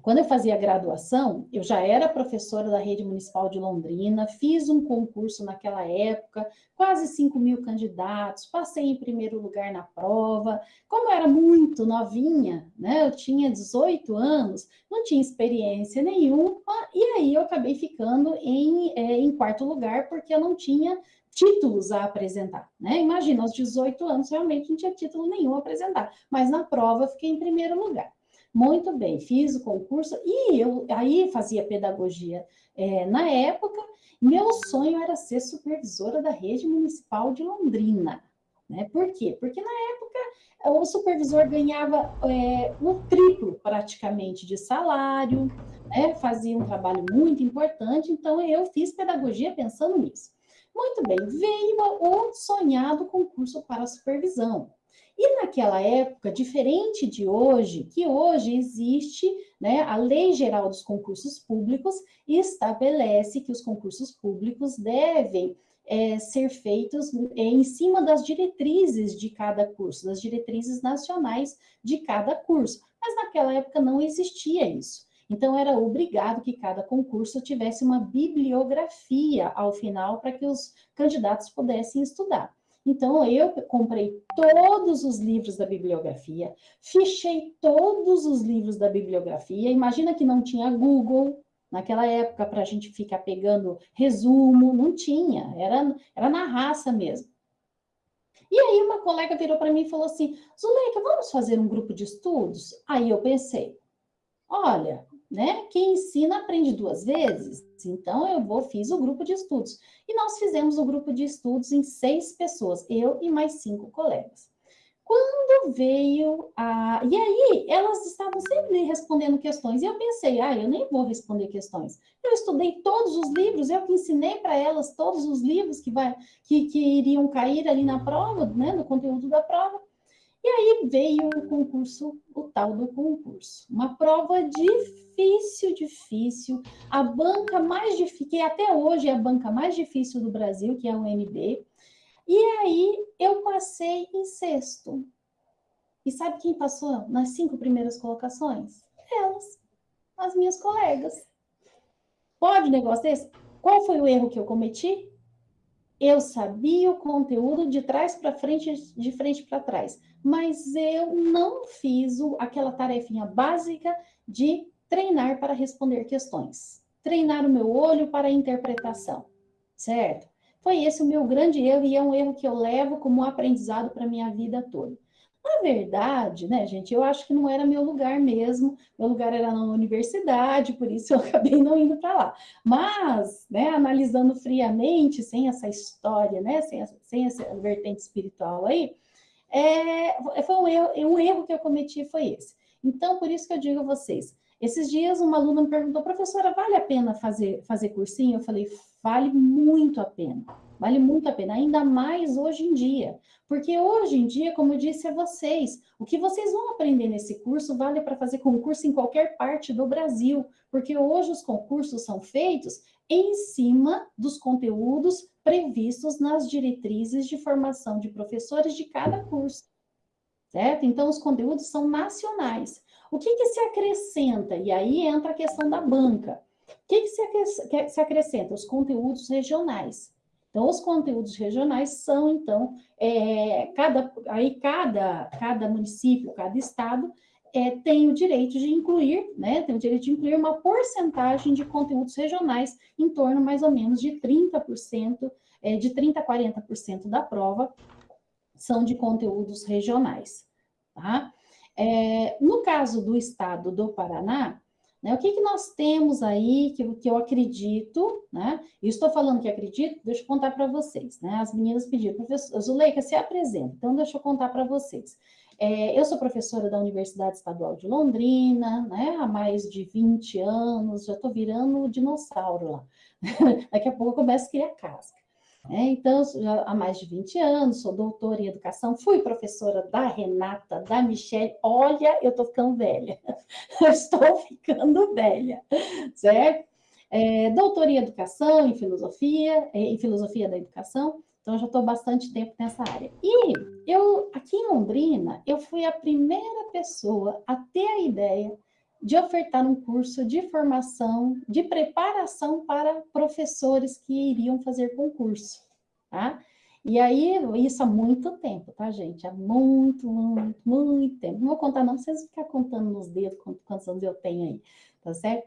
quando eu fazia graduação, eu já era professora da rede municipal de Londrina, fiz um concurso naquela época, quase 5 mil candidatos, passei em primeiro lugar na prova. Como eu era muito novinha, né, eu tinha 18 anos, não tinha experiência nenhuma, e aí eu acabei ficando em, é, em quarto lugar, porque eu não tinha títulos a apresentar, né? Imagina, aos 18 anos, realmente não tinha título nenhum a apresentar, mas na prova eu fiquei em primeiro lugar. Muito bem, fiz o concurso e eu aí fazia pedagogia é, na época. Meu sonho era ser supervisora da rede municipal de Londrina. Né? Por quê? Porque na época o supervisor ganhava é, o triplo praticamente de salário, né? fazia um trabalho muito importante, então eu fiz pedagogia pensando nisso. Muito bem, veio o sonhado concurso para supervisão. E naquela época, diferente de hoje, que hoje existe né, a Lei Geral dos Concursos Públicos estabelece que os concursos públicos devem é, ser feitos em cima das diretrizes de cada curso, das diretrizes nacionais de cada curso. Mas naquela época não existia isso. Então, era obrigado que cada concurso tivesse uma bibliografia ao final para que os candidatos pudessem estudar. Então, eu comprei todos os livros da bibliografia, fichei todos os livros da bibliografia. Imagina que não tinha Google naquela época para a gente ficar pegando resumo, não tinha, era, era na raça mesmo. E aí uma colega virou para mim e falou assim, Zuleika, vamos fazer um grupo de estudos? Aí eu pensei, olha, né? Quem ensina aprende duas vezes. Então, eu vou, fiz o grupo de estudos. E nós fizemos o grupo de estudos em seis pessoas, eu e mais cinco colegas. Quando veio a. E aí, elas estavam sempre respondendo questões. E eu pensei, ah, eu nem vou responder questões. Eu estudei todos os livros, eu que ensinei para elas todos os livros que, vai, que, que iriam cair ali na prova, né, no conteúdo da prova. E aí veio o concurso, o tal do concurso. Uma prova difícil, difícil. A banca mais difícil, que até hoje é a banca mais difícil do Brasil, que é a UNB. E aí eu passei em sexto. E sabe quem passou nas cinco primeiras colocações? Elas, as minhas colegas. Pode negócio desse? Qual foi o erro que eu cometi? Eu sabia o conteúdo de trás para frente, de frente para trás, mas eu não fiz aquela tarefinha básica de treinar para responder questões, treinar o meu olho para a interpretação, certo? Foi esse o meu grande erro e é um erro que eu levo como aprendizado para minha vida toda. Na verdade, né, gente, eu acho que não era meu lugar mesmo, meu lugar era na universidade, por isso eu acabei não indo para lá. Mas, né, analisando friamente, sem essa história, né, sem essa, sem essa vertente espiritual aí, é, foi um erro, um erro que eu cometi foi esse. Então, por isso que eu digo a vocês, esses dias uma aluna me perguntou, professora, vale a pena fazer, fazer cursinho? Eu falei, vale muito a pena. Vale muito a pena, ainda mais hoje em dia. Porque hoje em dia, como eu disse a vocês, o que vocês vão aprender nesse curso vale para fazer concurso em qualquer parte do Brasil. Porque hoje os concursos são feitos em cima dos conteúdos previstos nas diretrizes de formação de professores de cada curso. Certo? Então, os conteúdos são nacionais. O que, que se acrescenta? E aí entra a questão da banca. O que, que se, acrescenta? Os conteúdos regionais. Então, os conteúdos regionais são, então, é, cada, aí cada, cada município, cada estado, é, tem o direito de incluir, né, tem o direito de incluir uma porcentagem de conteúdos regionais, em torno mais ou menos de 30%, é, de 30% a 40% da prova são de conteúdos regionais, tá? É, no caso do estado do Paraná, né, o que, que nós temos aí que, que eu acredito, né? Estou falando que acredito, deixa eu contar para vocês, né? As meninas pediram, professor Zuleika, se apresenta, então deixa eu contar para vocês. É, eu sou professora da Universidade Estadual de Londrina, né, há mais de 20 anos, já estou virando dinossauro lá. Daqui a pouco eu começo a criar casca. É, então, já há mais de 20 anos, sou doutora em educação, fui professora da Renata, da Michelle. Olha, eu estou ficando velha. estou ficando velha, certo? É, doutora em educação, em filosofia, é, em filosofia da educação. Então, eu já estou bastante tempo nessa área. E eu, aqui em Londrina, eu fui a primeira pessoa a ter a ideia de ofertar um curso de formação, de preparação para professores que iriam fazer concurso, tá? E aí, isso há muito tempo, tá, gente? Há muito, muito, muito tempo. Não vou contar não, vocês vão ficar contando nos dedos quantos anos eu tenho aí, tá certo?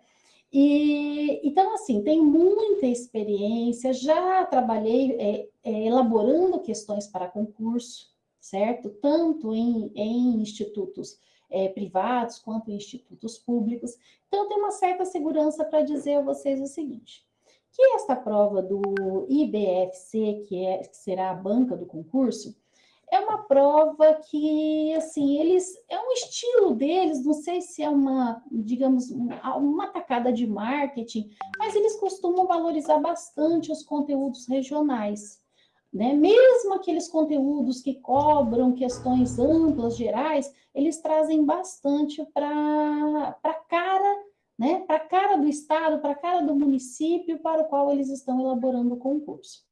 E, então, assim, tenho muita experiência, já trabalhei é, é, elaborando questões para concurso, certo? Tanto em, em institutos é, privados quanto institutos públicos. Então, tenho uma certa segurança para dizer a vocês o seguinte, que esta prova do IBFC, que, é, que será a banca do concurso, é uma prova que, assim, eles, é um estilo deles, não sei se é uma, digamos, uma tacada de marketing, mas eles costumam valorizar bastante os conteúdos regionais, né? Mesmo aqueles conteúdos que cobram questões amplas, gerais, eles trazem bastante para a cara, né? Para a cara do Estado, para a cara do município para o qual eles estão elaborando o concurso.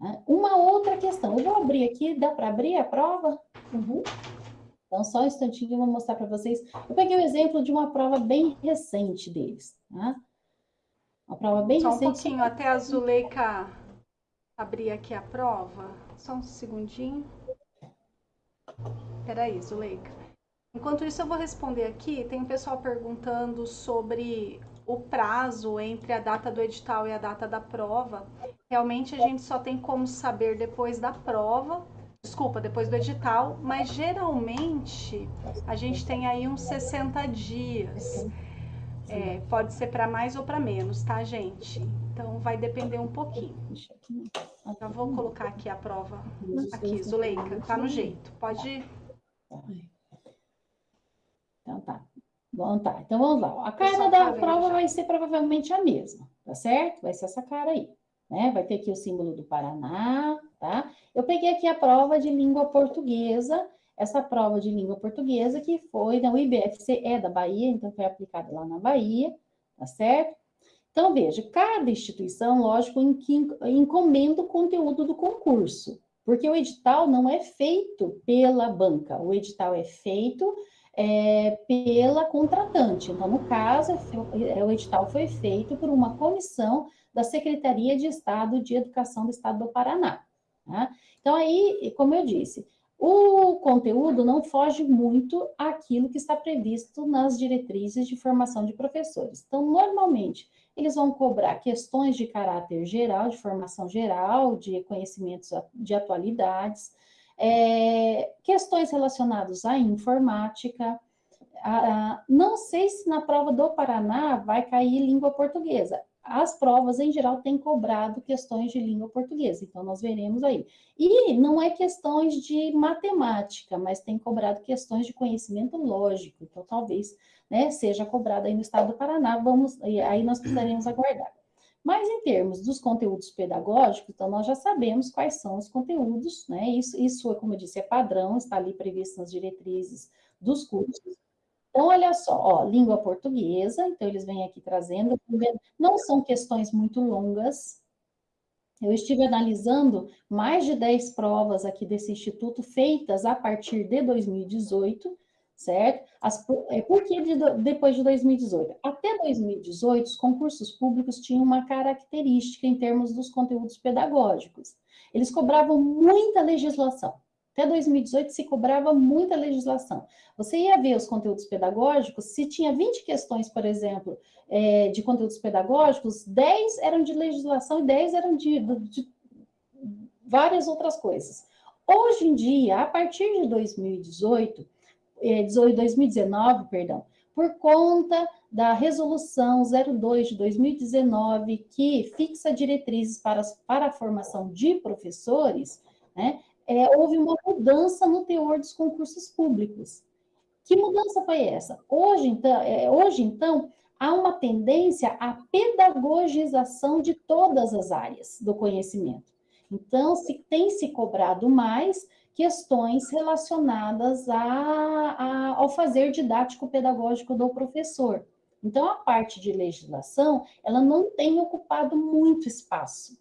Né? Uma outra questão, eu vou abrir aqui, dá para abrir a prova? Uhum. Então, só um instantinho, eu vou mostrar para vocês. Eu peguei o um exemplo de uma prova bem recente deles, tá? Uma prova bem só recente. Só um pouquinho, até a Zuleika abrir aqui a prova. Só um segundinho. Peraí, Zuleika. Enquanto isso, eu vou responder aqui. Tem um pessoal perguntando sobre o prazo entre a data do edital e a data da prova. Realmente a gente só tem como saber depois da prova, desculpa, depois do edital, mas geralmente a gente tem aí uns 60 dias. É, pode ser para mais ou para menos, tá, gente? Então vai depender um pouquinho. Já vou colocar aqui a prova. Aqui, Zuleika, tá no jeito. Pode. Então tá. Bom, tá. Então vamos lá. A cara da prova vai ser provavelmente a mesma, tá certo? Vai ser essa cara aí. Né? Vai ter aqui o símbolo do Paraná, tá? Eu peguei aqui a prova de língua portuguesa, essa prova de língua portuguesa que foi na IBFC, é da Bahia, então foi aplicada lá na Bahia, tá certo? Então, veja, cada instituição, lógico, encomenda o conteúdo do concurso, porque o edital não é feito pela banca, o edital é feito é, pela contratante. Então, no caso, é, o edital foi feito por uma comissão da Secretaria de Estado de Educação do Estado do Paraná. Tá? Então, aí, como eu disse, o conteúdo não foge muito àquilo que está previsto nas diretrizes de formação de professores. Então, normalmente, eles vão cobrar questões de caráter geral, de formação geral, de conhecimentos de atualidades, é, questões relacionadas à informática. não sei se na prova do Paraná vai cair língua portuguesa. As provas, em geral, têm cobrado questões de língua portuguesa, então nós veremos aí. E não é questões de matemática, mas tem cobrado questões de conhecimento lógico, então talvez né, seja cobrado aí no estado do Paraná, vamos, aí nós precisaremos aguardar. Mas em termos dos conteúdos pedagógicos, então nós já sabemos quais são os conteúdos, né? Isso, isso como eu disse, é padrão, está ali previsto nas diretrizes dos cursos. Então, olha só, ó, língua portuguesa, então eles vêm aqui trazendo, não são questões muito longas. Eu estive analisando mais de 10 provas aqui desse instituto, feitas a partir de 2018, certo? As, é, por que de, depois de 2018? Até 2018, os concursos públicos tinham uma característica em termos dos conteúdos pedagógicos. Eles cobravam muita legislação. Até 2018 se cobrava muita legislação. Você ia ver os conteúdos pedagógicos, se tinha 20 questões, por exemplo, é, de conteúdos pedagógicos, 10 eram de legislação e 10 eram de, de, várias outras coisas. Hoje em dia, a partir de 2018, 2019, perdão, por conta da resolução 02 de 2019, que fixa diretrizes para, para a formação de professores, né, é, houve uma mudança no teor dos concursos públicos. Que mudança foi essa? Hoje, então, é, hoje, então há uma tendência à pedagogização de todas as áreas do conhecimento. Então, se tem se cobrado mais questões relacionadas a, a, ao fazer didático-pedagógico do professor. Então, a parte de legislação, ela não tem ocupado muito espaço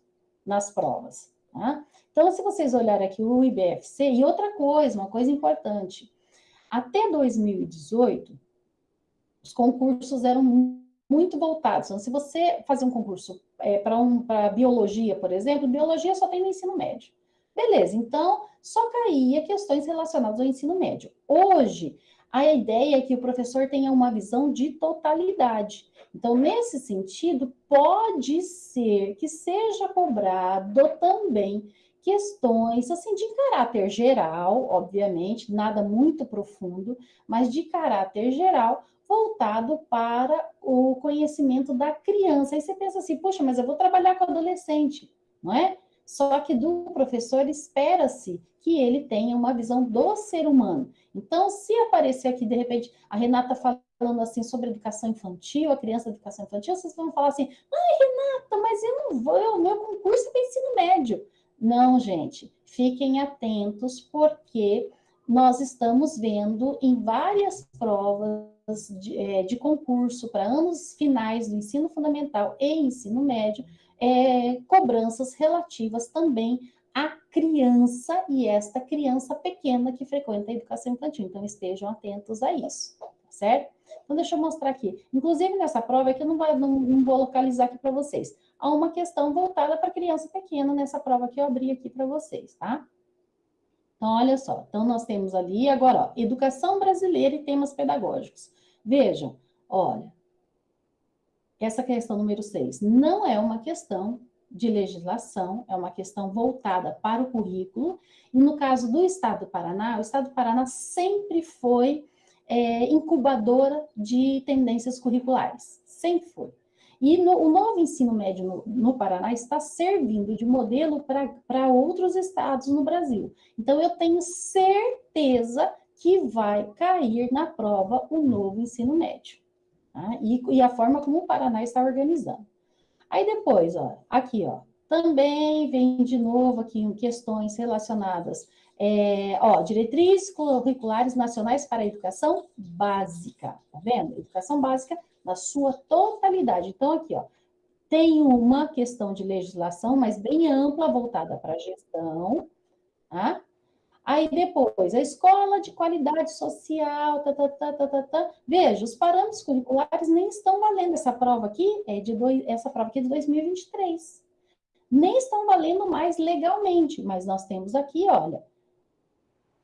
nas provas. Tá? Então, se vocês olharem aqui o IBFC, e outra coisa, uma coisa importante, até 2018, os concursos eram muito voltados. Então, se você fazer um concurso é, para um, biologia, por exemplo, biologia só tem no ensino médio. Beleza, então só caía questões relacionadas ao ensino médio. Hoje, a ideia é que o professor tenha uma visão de totalidade. Então, nesse sentido, pode ser que seja cobrado também questões assim de caráter geral, obviamente, nada muito profundo, mas de caráter geral, voltado para o conhecimento da criança. Aí você pensa assim, poxa, mas eu vou trabalhar com adolescente, não é? Só que do professor espera-se que ele tenha uma visão do ser humano. Então, se aparecer aqui, de repente, a Renata falando assim sobre educação infantil, a criança de educação infantil, vocês vão falar assim, ai, Renata, mas eu não vou, o meu concurso é ensino médio. Não, gente, fiquem atentos, porque nós estamos vendo em várias provas de, é, de concurso para anos finais do ensino fundamental e ensino médio, é, cobranças relativas também à criança e esta criança pequena que frequenta a educação infantil. Então, estejam atentos a isso, tá certo? Então, deixa eu mostrar aqui. Inclusive, nessa prova aqui, eu não, vai, não, não vou localizar aqui para vocês. Há uma questão voltada para criança pequena nessa prova que eu abri aqui para vocês, tá? Então, olha só. Então, nós temos ali, agora, ó, educação brasileira e temas pedagógicos. Vejam, olha, essa questão número 6 não é uma questão de legislação, é uma questão voltada para o currículo. E no caso do Estado do Paraná, o Estado do Paraná sempre foi é, incubadora de tendências curriculares, sempre foi. E no, o novo ensino médio no, no Paraná está servindo de modelo para outros estados no Brasil. Então, eu tenho certeza que vai cair na prova o novo ensino médio. Tá? E, e, a forma como o Paraná está organizando. Aí depois, ó, aqui, ó, também vem de novo aqui questões relacionadas, é, ó, diretrizes curriculares nacionais para a educação básica, tá vendo? Educação básica na sua totalidade. Então, aqui, ó, tem uma questão de legislação, mas bem ampla, voltada para a gestão, tá? Aí depois, a escola de qualidade social, tá, tá, tá, tá, tá, tá. Veja, os parâmetros curriculares nem estão valendo. Essa prova aqui é de dois, essa prova aqui é de 2023. Nem estão valendo mais legalmente, mas nós temos aqui, olha,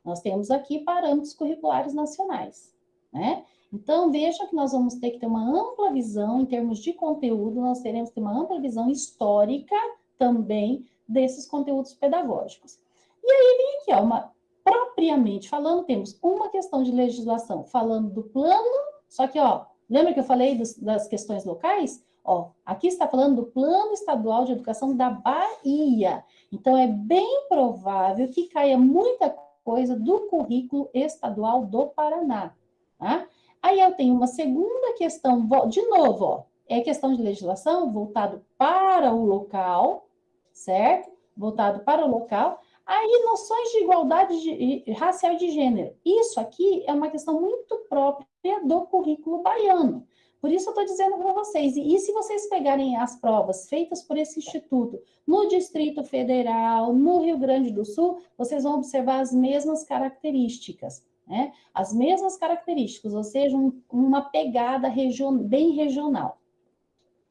nós temos aqui parâmetros curriculares nacionais, né? Então, veja que nós vamos ter que ter uma ampla visão em termos de conteúdo, nós teremos que ter uma ampla visão histórica também desses conteúdos pedagógicos. E aí vem aqui, ó, uma, propriamente falando, temos uma questão de legislação falando do plano, só que, ó, lembra que eu falei dos, das questões locais? Ó, aqui está falando do Plano Estadual de Educação da Bahia. Então, é bem provável que caia muita coisa do currículo estadual do Paraná, tá? Aí eu tenho uma segunda questão, de novo, ó, é questão de legislação voltado para o local, certo? Voltado para o local. Aí, noções de igualdade de, racial e de gênero. Isso aqui é uma questão muito própria do currículo baiano. Por isso eu estou dizendo para vocês, e, se vocês pegarem as provas feitas por esse instituto no Distrito Federal, no Rio Grande do Sul, vocês vão observar as mesmas características. né? As mesmas características, ou seja, um, uma pegada region, bem regional.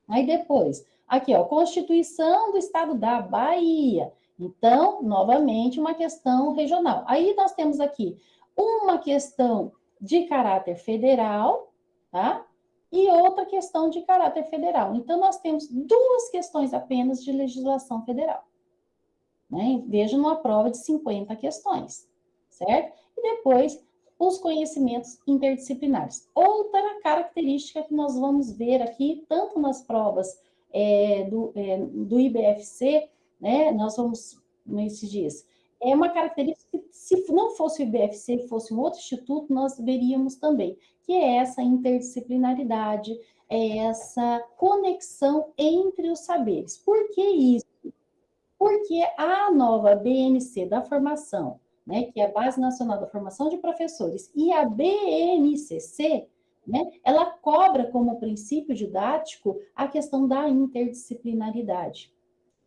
Aí depois, aqui, ó, Constituição do Estado da Bahia. Então, novamente, uma questão regional. Aí nós temos aqui uma questão de caráter federal, tá? E outra questão de caráter federal. Então, nós temos duas questões apenas de legislação federal. Né? Veja numa prova de 50 questões, certo? E depois, os conhecimentos interdisciplinares. Outra característica que nós vamos ver aqui, tanto nas provas é, do, é, do IBFC, né, nós vamos, nesses dias, é uma característica que, se não fosse o IBFC, fosse um outro instituto, nós veríamos também, que é essa interdisciplinaridade, é essa conexão entre os saberes. Por que isso? Porque a nova BNC da formação, né, que é a Base Nacional da Formação de Professores, e a BNCC, né, ela cobra como princípio didático a questão da interdisciplinaridade.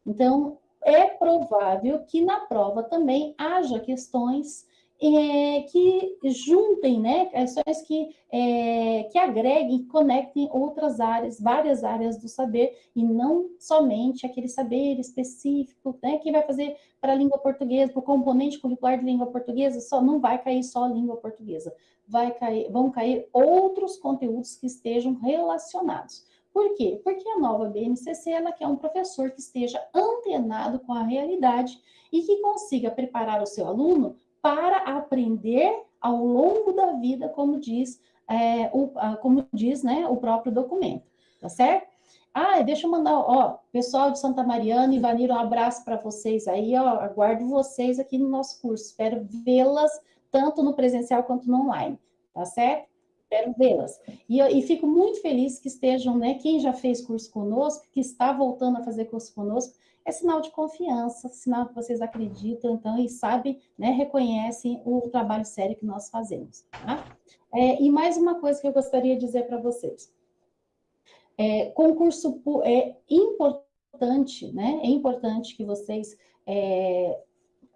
Então, é provável que na prova também haja questões é, que juntem, né, questões que, é, que agreguem, conectem outras áreas, várias áreas do saber, e não somente aquele saber específico, né, que vai fazer para a língua portuguesa, para o componente curricular de língua portuguesa, só não vai cair só a língua portuguesa, vai cair, vão cair outros conteúdos que estejam relacionados. Por quê? Porque a nova BNCC ela quer um professor que esteja antenado com a realidade e que consiga preparar o seu aluno para aprender ao longo da vida, como diz, é, o, como diz né, o próprio documento, tá certo? Ah, deixa eu mandar, ó, pessoal de Santa Mariana e Vanira, um abraço para vocês aí, ó, aguardo vocês aqui no nosso curso, espero vê-las tanto no presencial quanto no online, tá certo? Espero vê-las. E, e, fico muito feliz que estejam, né, quem já fez curso conosco, que está voltando a fazer curso conosco, é sinal de confiança, sinal que vocês acreditam, então, e sabem, né, reconhecem o trabalho sério que nós fazemos, tá? É, e mais uma coisa que eu gostaria de dizer para vocês. É, concurso é importante, né, é importante que vocês, é,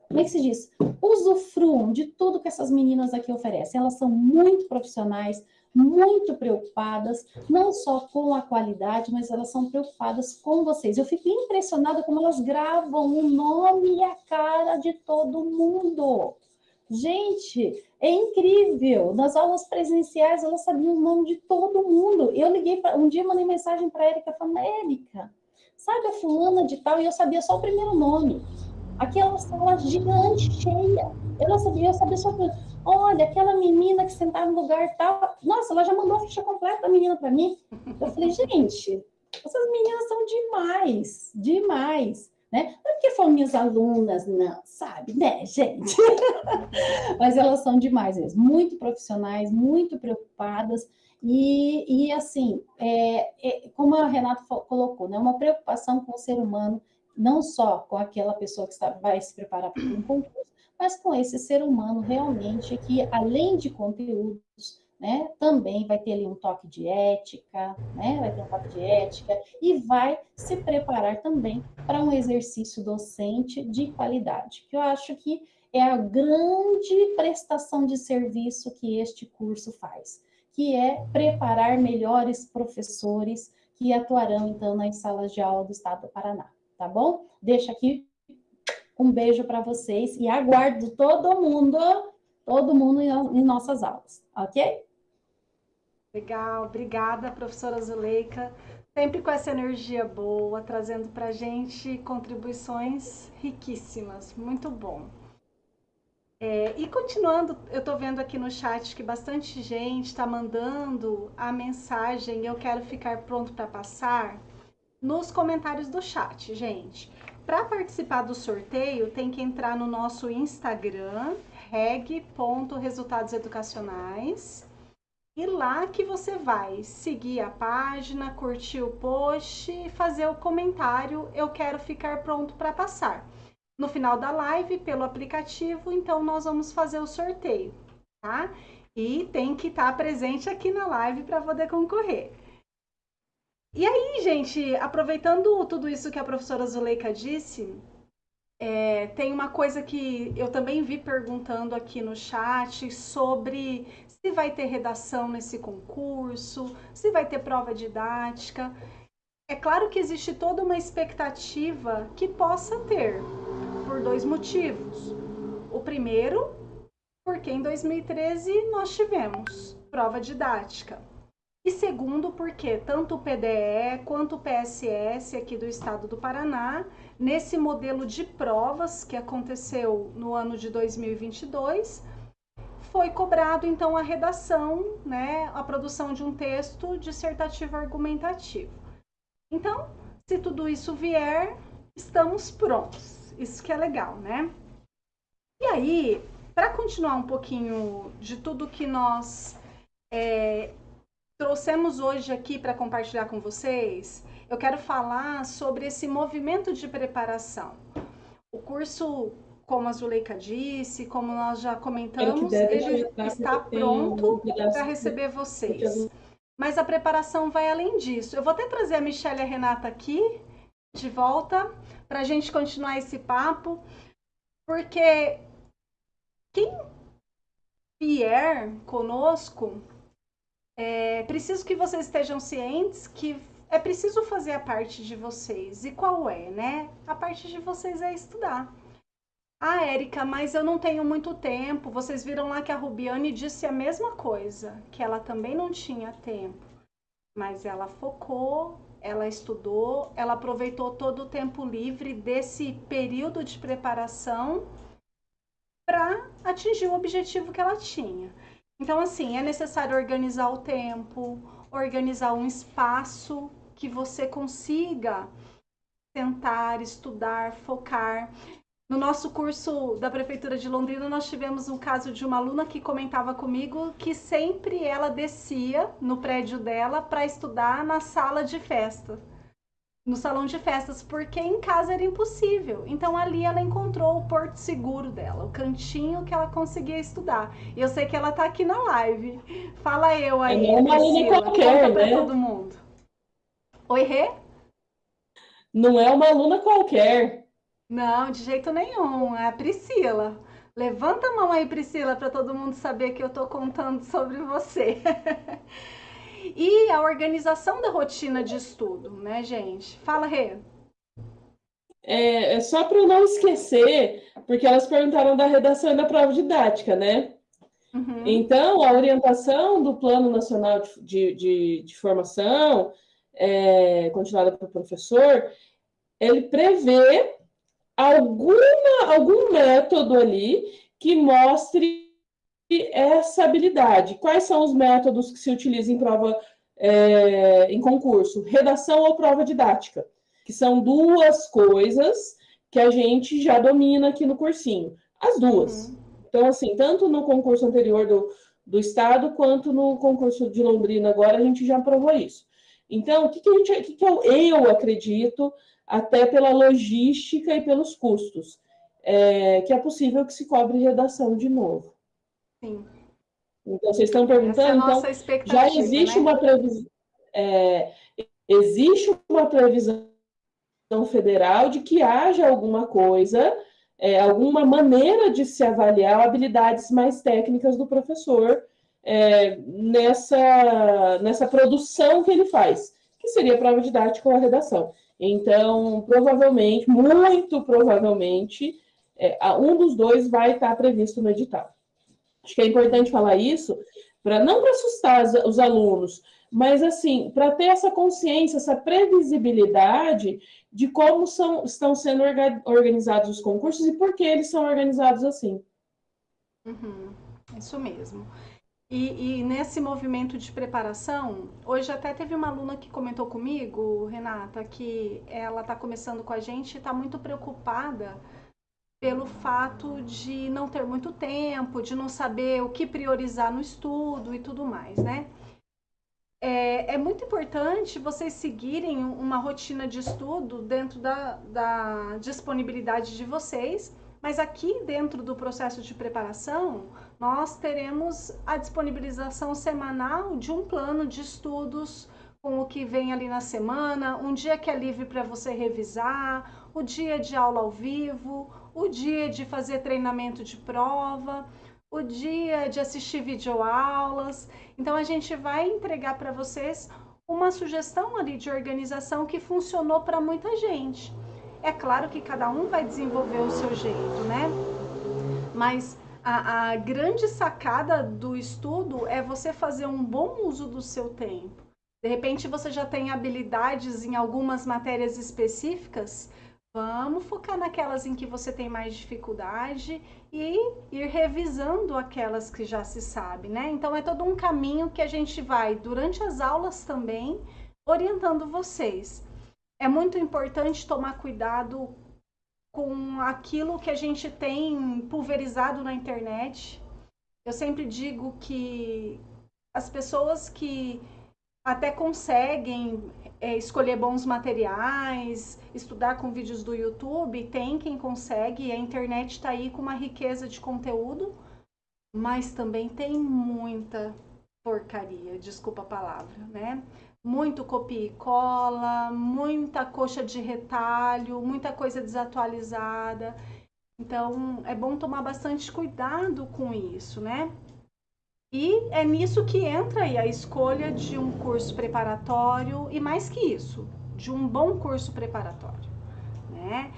como é que se diz? Usufruam de tudo que essas meninas aqui oferecem. Elas são muito profissionais, muito preocupadas, não só com a qualidade, mas elas são preocupadas com vocês. Eu fico impressionada como elas gravam o nome e a cara de todo mundo. Gente, é incrível. Nas aulas presenciais, elas sabiam o nome de todo mundo. Eu liguei, pra, um dia mandei mensagem para a Érica, falando, Érica, sabe a fulana de tal? E eu sabia só o primeiro nome. Aquela sala gigante, cheia. Eu não sabia, eu sabia só... Olha, aquela menina que sentava no lugar tal. Nossa, ela já mandou a ficha completa da menina para mim. Eu falei, gente, essas meninas são demais, demais. Né? Não é porque foram minhas alunas, não, sabe, né, gente? Mas elas são demais mesmo, muito profissionais, muito preocupadas. E, e assim, é, é, como a Renata colocou, né, uma preocupação com o ser humano, não só com aquela pessoa que está, vai se preparar para um concurso, mas com esse ser humano realmente que, além de conteúdos, né, também vai ter ali um toque de ética, né, vai ter um toque de ética e vai se preparar também para um exercício docente de qualidade, que eu acho que é a grande prestação de serviço que este curso faz, que é preparar melhores professores que atuarão, então, nas salas de aula do Estado do Paraná, tá bom? Deixa aqui um beijo para vocês e aguardo todo mundo, todo mundo em nossas aulas, ok? Legal, obrigada, professora Zuleika. Sempre com essa energia boa, trazendo para a gente contribuições riquíssimas. Muito bom. É, e continuando, eu estou vendo aqui no chat que bastante gente está mandando a mensagem eu quero ficar pronto para passar nos comentários do chat, gente. Para participar do sorteio, tem que entrar no nosso Instagram, reg.resultadoseducacionais. E lá que você vai seguir a página, curtir o post e fazer o comentário eu quero ficar pronto para passar. No final da live, pelo aplicativo, então nós vamos fazer o sorteio, tá? E tem que estar tá presente aqui na live para poder concorrer. E aí, gente, aproveitando tudo isso que a professora Zuleika disse, É, tem uma coisa que eu também vi perguntando aqui no chat sobre se vai ter redação nesse concurso, se vai ter prova didática. É claro que existe toda uma expectativa que possa ter, por dois motivos. O primeiro, porque em 2013 nós tivemos prova didática. E segundo, porque tanto o PDE quanto o PSS aqui do estado do Paraná, nesse modelo de provas que aconteceu no ano de 2022, foi cobrado então a redação, né, a produção de um texto dissertativo argumentativo. Então, se tudo isso vier, estamos prontos. Isso que é legal, né? E aí, para continuar um pouquinho de tudo que nós é, trouxemos hoje aqui para compartilhar com vocês, eu quero falar sobre esse movimento de preparação. O curso, como a Zuleika disse, como nós já comentamos, ele está pronto para receber vocês. Mas a preparação vai além disso. Eu vou até trazer a Michelle e a Renata aqui de volta para a gente continuar esse papo, porque quem vier conosco é preciso que vocês estejam cientes que é preciso fazer a parte de vocês. E qual é, né? A parte de vocês é estudar. Ah, Érica, mas eu não tenho muito tempo. Vocês viram lá que a Rubiane disse a mesma coisa, que ela também não tinha tempo. Mas ela focou, ela estudou, ela aproveitou todo o tempo livre desse período de preparação para atingir o objetivo que ela tinha. Então, assim, é necessário organizar o tempo, organizar um espaço que você consiga sentar, estudar, focar. No nosso curso da Prefeitura de Londrina, nós tivemos um caso de uma aluna que comentava comigo que sempre ela descia no prédio dela para estudar na sala de festa no salão de festas, porque em casa era impossível. Então ali ela encontrou o porto seguro dela, o cantinho que ela conseguia estudar. E eu sei que ela tá aqui na live. Fala eu aí, é aluna qualquer, né? todo mundo. Oi, Rê? Não é uma aluna qualquer. Não, de jeito nenhum. É a Priscila. Levanta a mão aí, Priscila, para todo mundo saber que eu tô contando sobre você. E a organização da rotina de estudo, né, gente? Fala, Rê. É, é só para não esquecer, porque elas perguntaram da redação e da prova didática, né? Uhum. Então, a orientação do Plano Nacional de, de, de Formação, é, continuada pelo professor, ele prevê alguma, algum método ali que mostre essa habilidade. Quais são os métodos que se utilizam em prova, é, em concurso? Redação ou prova didática, que são duas coisas que a gente já domina aqui no cursinho. As duas. Uhum. Então, assim, tanto no concurso anterior do, do Estado, quanto no concurso de Londrina agora, a gente já provou isso. Então, o que, que, a gente, o que, que eu, eu acredito, até pela logística e pelos custos, é, que é possível que se cobre redação de novo. Sim. Então, vocês estão perguntando, é então, já existe né? uma previsão, é, existe uma previsão federal de que haja alguma coisa, é, alguma maneira de se avaliar habilidades mais técnicas do professor é, nessa, nessa produção que ele faz, que seria a prova didática ou a redação. Então, provavelmente, muito provavelmente, é, um dos dois vai estar previsto no edital. Acho que é importante falar isso, para não para assustar os alunos, mas assim, para ter essa consciência, essa previsibilidade de como são, estão sendo organizados os concursos e por que eles são organizados assim. Uhum, isso mesmo. E, e, nesse movimento de preparação, hoje até teve uma aluna que comentou comigo, Renata, que ela está começando com a gente e está muito preocupada pelo fato de não ter muito tempo, de não saber o que priorizar no estudo e tudo mais, né? É, é muito importante vocês seguirem uma rotina de estudo dentro da, da disponibilidade de vocês, mas aqui dentro do processo de preparação, nós teremos a disponibilização semanal de um plano de estudos com o que vem ali na semana, um dia que é livre para você revisar, o dia de aula ao vivo, o dia de fazer treinamento de prova, o dia de assistir videoaulas. Então a gente vai entregar para vocês uma sugestão ali de organização que funcionou para muita gente. É claro que cada um vai desenvolver o seu jeito, né? Mas a, a grande sacada do estudo é você fazer um bom uso do seu tempo. De repente você já tem habilidades em algumas matérias específicas, Vamos focar naquelas em que você tem mais dificuldade e ir revisando aquelas que já se sabe, né? Então é todo um caminho que a gente vai durante as aulas também orientando vocês. É muito importante tomar cuidado com aquilo que a gente tem pulverizado na internet. Eu sempre digo que as pessoas que até conseguem é, escolher bons materiais, estudar com vídeos do YouTube, tem quem consegue, a internet está aí com uma riqueza de conteúdo, mas também tem muita porcaria, desculpa a palavra, né? Muito copia e cola, muita coxa de retalho, muita coisa desatualizada. Então, é bom tomar bastante cuidado com isso, né? E é nisso que entra aí a escolha de um curso preparatório e mais que isso, de um bom curso preparatório, né?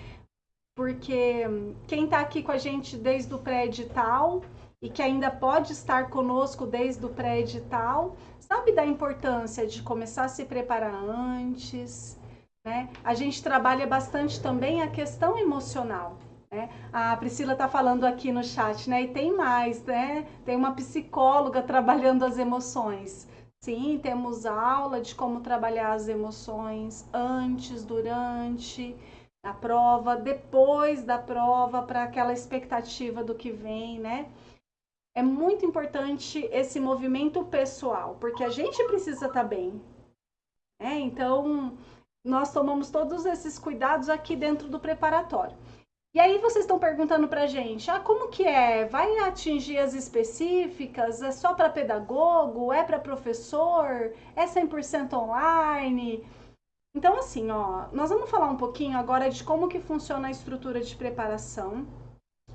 Porque quem está aqui com a gente desde o pré-edital e que ainda pode estar conosco desde o pré-edital, sabe da importância de começar a se preparar antes, né? A gente trabalha bastante também a questão emocional. Né? A Priscila está falando aqui no chat, né? E tem mais, né? Tem uma psicóloga trabalhando as emoções. Sim, temos aula de como trabalhar as emoções antes, durante a prova, depois da prova, para aquela expectativa do que vem, né? É muito importante esse movimento pessoal, porque a gente precisa estar tá bem. Né? Então, nós tomamos todos esses cuidados aqui dentro do preparatório. E aí vocês estão perguntando para a gente, ah, como que é? Vai atingir as específicas? É só para pedagogo? É para professor? É 100% online? Então, assim, ó, nós vamos falar um pouquinho agora de como que funciona a estrutura de preparação.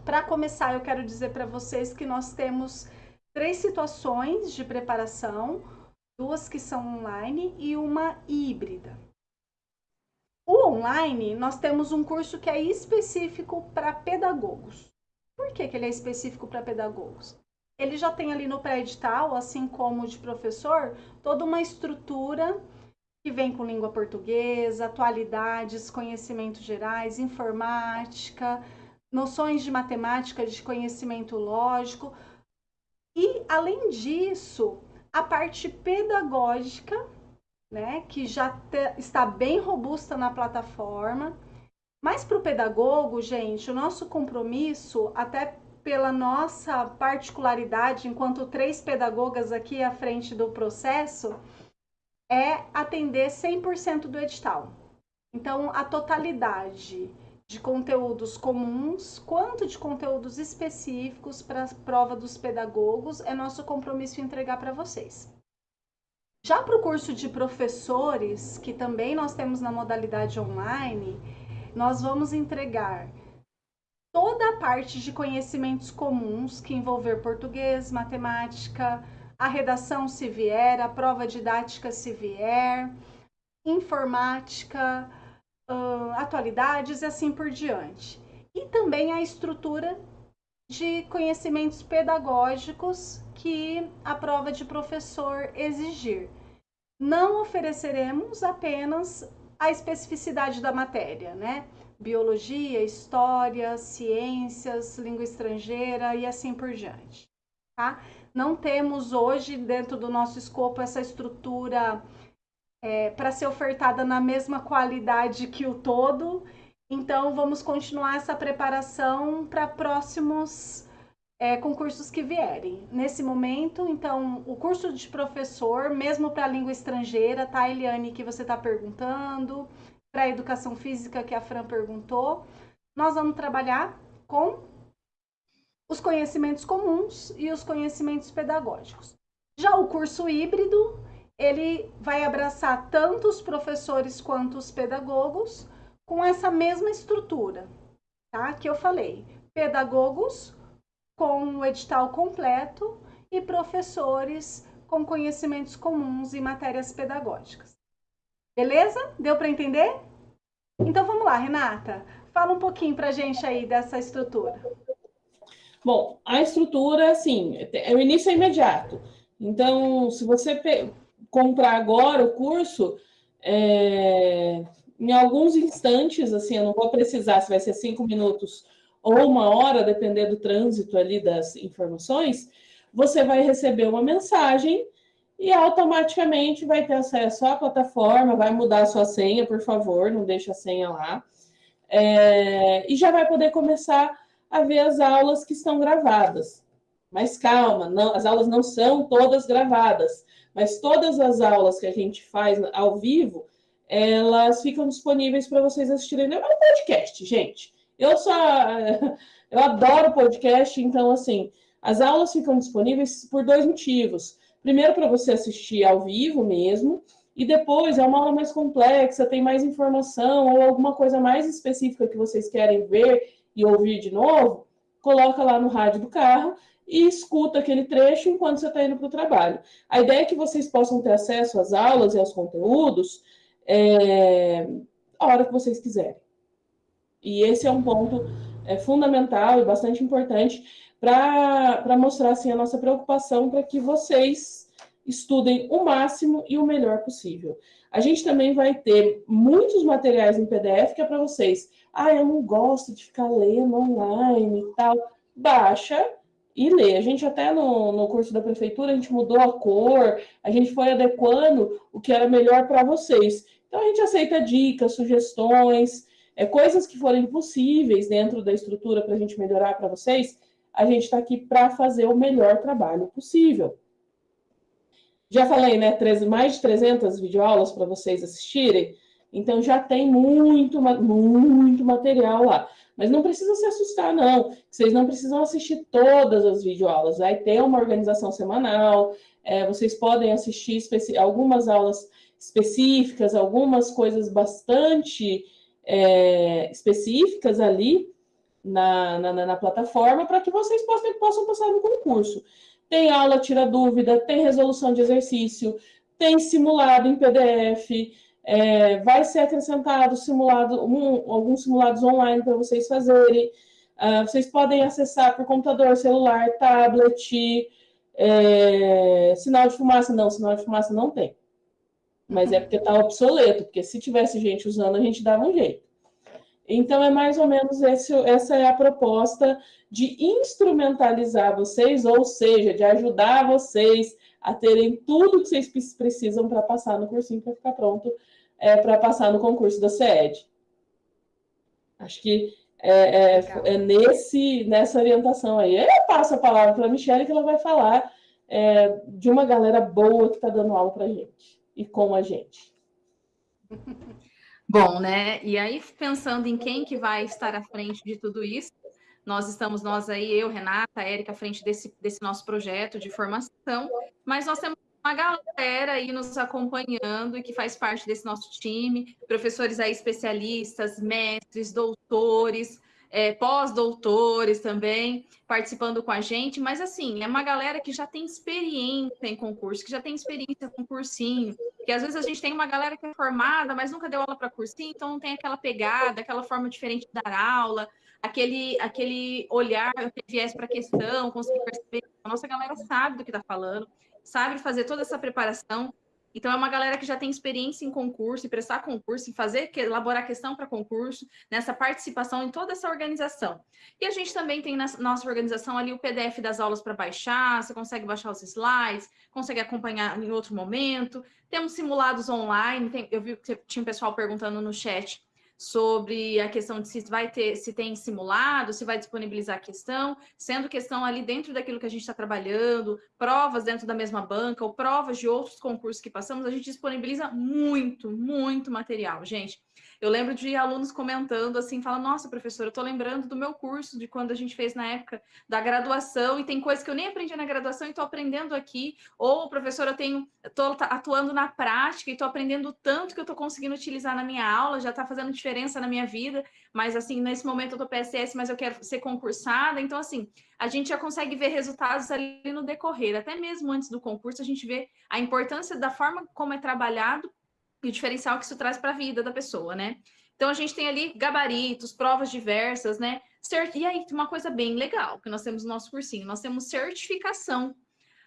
Para começar, eu quero dizer para vocês que nós temos três situações de preparação, duas que são online e uma híbrida. O online, nós temos um curso que é específico para pedagogos. Por que, que ele é específico para pedagogos? Ele já tem ali no pré-edital, assim como de professor, toda uma estrutura que vem com língua portuguesa, atualidades, conhecimentos gerais, informática, noções de matemática, de conhecimento lógico. E, além disso, a parte pedagógica né, que já está bem robusta na plataforma. Mas para o pedagogo, gente, o nosso compromisso, até pela nossa particularidade, enquanto três pedagogas aqui à frente do processo, é atender 100% do edital. Então, a totalidade de conteúdos comuns quanto de conteúdos específicos para a prova dos pedagogos é nosso compromisso entregar para vocês. Já para o curso de professores, que também nós temos na modalidade online, nós vamos entregar toda a parte de conhecimentos comuns que envolver português, matemática, a redação se vier, a prova didática se vier, informática, uh, atualidades e assim por diante. E também a estrutura de conhecimentos pedagógicos que a prova de professor exigir. Não ofereceremos apenas a especificidade da matéria, né? Biologia, história, ciências, língua estrangeira e assim por diante, tá? Não temos hoje dentro do nosso escopo essa estrutura é, para ser ofertada na mesma qualidade que o todo, então vamos continuar essa preparação para próximos é, concursos que vierem. Nesse momento, então, o curso de professor, mesmo para língua estrangeira, tá, Eliane, que você está perguntando, para educação física, que a Fran perguntou, nós vamos trabalhar com os conhecimentos comuns e os conhecimentos pedagógicos. Já o curso híbrido, ele vai abraçar tanto os professores quanto os pedagogos, com essa mesma estrutura, tá? Que eu falei. Pedagogos com o edital completo e professores com conhecimentos comuns e matérias pedagógicas. Beleza? Deu para entender? Então vamos lá, Renata. Fala um pouquinho para a gente aí dessa estrutura. Bom, a estrutura, assim, é, o início é imediato. Então, se você comprar agora o curso, é, em alguns instantes, assim, eu não vou precisar se vai ser cinco minutos ou uma hora, depender do trânsito ali das informações, você vai receber uma mensagem e automaticamente vai ter acesso à plataforma, vai mudar a sua senha, por favor, não deixe a senha lá. É, e já vai poder começar a ver as aulas que estão gravadas. Mas calma, não, as aulas não são todas gravadas, mas todas as aulas que a gente faz ao vivo, elas ficam disponíveis para vocês assistirem. É um podcast, gente. Eu só eu adoro podcast, então assim, as aulas ficam disponíveis por dois motivos. Primeiro, para você assistir ao vivo mesmo, e depois é uma aula mais complexa, tem mais informação ou alguma coisa mais específica que vocês querem ver e ouvir de novo, coloca lá no rádio do carro e escuta aquele trecho enquanto você está indo para o trabalho. A ideia é que vocês possam ter acesso às aulas e aos conteúdos é, a hora que vocês quiserem. E esse é um ponto é, fundamental e bastante importante para mostrar assim, a nossa preocupação para que vocês estudem o máximo e o melhor possível. A gente também vai ter muitos materiais em PDF que é para vocês. Ah, eu não gosto de ficar lendo online e tal. Baixa e lê. A gente até no, no curso da prefeitura, a gente mudou a cor, a gente foi adequando o que era melhor para vocês. Então, a gente aceita dicas, sugestões, é, coisas que forem possíveis dentro da estrutura para a gente melhorar para vocês a gente está aqui para fazer o melhor trabalho possível. Já falei, né? Mais de 300 videoaulas para vocês assistirem. Então, já tem muito, muito material lá. Mas não precisa se assustar, não. Vocês não precisam assistir todas as videoaulas. Vai ter uma organização semanal. É, vocês podem assistir algumas aulas específicas, algumas coisas bastante é, específicas ali na, na, na plataforma para que vocês possam, possam passar no concurso. Tem aula tira dúvida, tem resolução de exercício, tem simulado em PDF, é, vai ser acrescentado simulado, um, alguns simulados online para vocês fazerem. Uh, vocês podem acessar por computador, celular, tablet, é, sinal de fumaça. Não, sinal de fumaça não tem. Mas é porque está obsoleto, porque se tivesse gente usando, a gente dava um jeito. Então, é mais ou menos esse, essa é a proposta de instrumentalizar vocês, ou seja, de ajudar vocês a terem tudo que vocês precisam para passar no cursinho, para ficar pronto é, para passar no concurso da CED. Acho que é, é, é, nesse, nessa orientação aí. Eu passo a palavra para a Michelle, que ela vai falar é, de uma galera boa que está dando aula para a gente e com a gente. Bom, né? E aí, pensando em quem que vai estar à frente de tudo isso, nós estamos, nós aí, eu, Renata, Érica, à frente desse, desse nosso projeto de formação, mas nós temos uma galera aí nos acompanhando e que faz parte desse nosso time, professores aí especialistas, mestres, doutores, é, pós-doutores também participando com a gente, mas assim, é uma galera que já tem experiência em concurso, que já tem experiência com cursinho, que às vezes a gente tem uma galera que é formada, mas nunca deu aula para cursinho, então não tem aquela pegada, aquela forma diferente de dar aula, aquele, aquele olhar, viés para a questão, conseguir perceber. A nossa galera sabe do que está falando, sabe fazer toda essa preparação, então, é uma galera que já tem experiência em concurso, em prestar concurso, em fazer, elaborar questão para concurso, nessa participação em toda essa organização. E a gente também tem na nossa organização ali o PDF das aulas para baixar, você consegue baixar os slides, consegue acompanhar em outro momento. Temos simulados online, tem, eu vi que tinha um pessoal perguntando no chat sobre a questão de se vai ter, se tem simulado, se vai disponibilizar a questão, sendo questão ali dentro daquilo que a gente está trabalhando, provas dentro da mesma banca ou provas de outros concursos que passamos, a gente disponibiliza muito, muito material, gente. Eu lembro de alunos comentando assim, falando, nossa, professora, eu tô lembrando do meu curso, de quando a gente fez na época da graduação, e tem coisas que eu nem aprendi na graduação e tô aprendendo aqui. Ou, professora, eu tenho, atuando na prática e tô aprendendo tanto que eu tô conseguindo utilizar na minha aula, já tá fazendo diferença na minha vida, mas assim, nesse momento eu tô PSS, mas eu quero ser concursada. Então, assim, a gente já consegue ver resultados ali no decorrer, até mesmo antes do concurso, a gente vê a importância da forma como é trabalhado e o diferencial que isso traz para a vida da pessoa, né? Então a gente tem ali gabaritos, provas diversas, né? E aí, uma coisa bem legal que nós temos no nosso cursinho, nós temos certificação,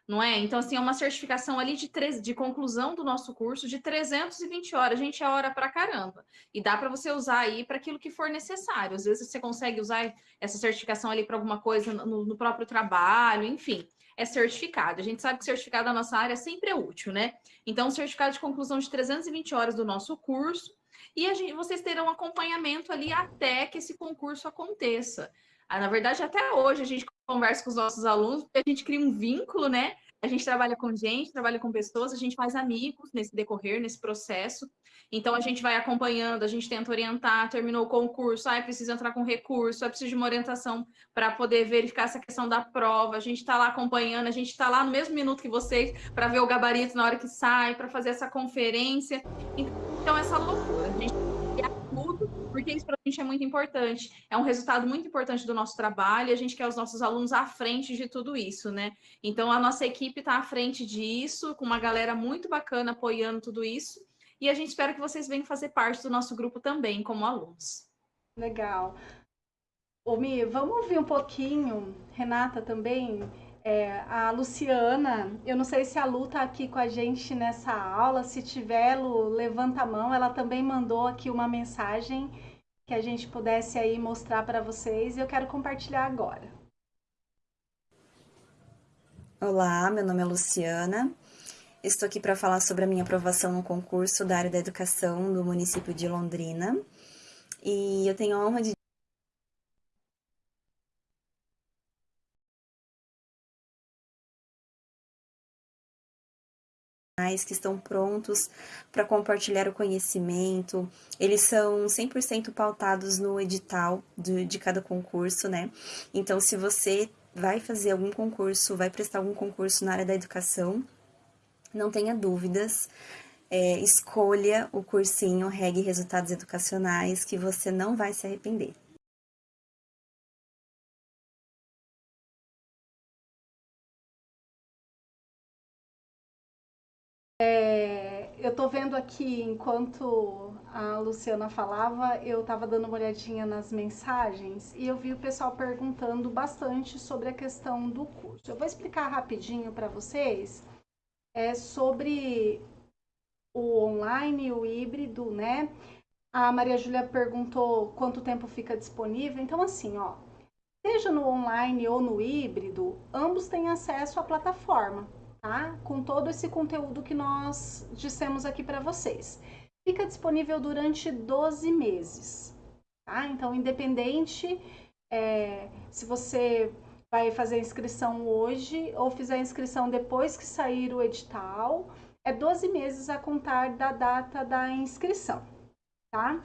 não é? Então, assim, é uma certificação ali de, tre... de conclusão do nosso curso de 320 horas. Gente, é hora para caramba. E dá para você usar aí para aquilo que for necessário. Às vezes você consegue usar essa certificação ali para alguma coisa no próprio trabalho, enfim é certificado. A gente sabe que certificado da nossa área sempre é útil, né? Então, certificado de conclusão de 320 horas do nosso curso, e gente, vocês terão acompanhamento ali até que esse concurso aconteça. Ah, na verdade, até hoje a gente conversa com os nossos alunos, porque a gente cria um vínculo, né? A gente trabalha com gente, trabalha com pessoas, a gente faz amigos nesse decorrer, nesse processo. Então, a gente vai acompanhando, a gente tenta orientar, terminou o concurso, ah, preciso entrar com recurso, é preciso de uma orientação para poder verificar essa questão da prova. A gente está lá acompanhando, a gente está lá no mesmo minuto que vocês para ver o gabarito na hora que sai, para fazer essa conferência. Então, essa loucura. A gente porque isso para a gente é muito importante. É um resultado muito importante do nosso trabalho a gente quer os nossos alunos à frente de tudo isso, né? Então, a nossa equipe está à frente disso, com uma galera muito bacana apoiando tudo isso. E a gente espera que vocês venham fazer parte do nosso grupo também, como alunos. Legal. Ô, vamos ouvir um pouquinho, Renata também, é, a Luciana, eu não sei se a Lu está aqui com a gente nessa aula, se tiver, Lu, levanta a mão, ela também mandou aqui uma mensagem que a gente pudesse aí mostrar para vocês e eu quero compartilhar agora. Olá, meu nome é Luciana. Estou aqui para falar sobre a minha aprovação no concurso da área da educação do município de Londrina. E eu tenho a honra de que estão prontos para compartilhar o conhecimento. Eles são 100% pautados no edital de, de cada concurso, né? Então, se você vai fazer algum concurso, vai prestar algum concurso na área da educação, não tenha dúvidas. É, escolha o cursinho Reg Resultados Educacionais que você não vai se arrepender. Aqui, enquanto a Luciana falava, eu estava dando uma olhadinha nas mensagens e eu vi o pessoal perguntando bastante sobre a questão do curso. Eu vou explicar rapidinho para vocês é, sobre o online, o híbrido, né? A Maria Júlia perguntou quanto tempo fica disponível. Então, assim, ó, seja no online ou no híbrido, ambos têm acesso à plataforma tá? Com todo esse conteúdo que nós dissemos aqui para vocês. Fica disponível durante 12 meses, tá? Então, independente é, se você vai fazer a inscrição hoje ou fizer a inscrição depois que sair o edital, é 12 meses a contar da data da inscrição, tá?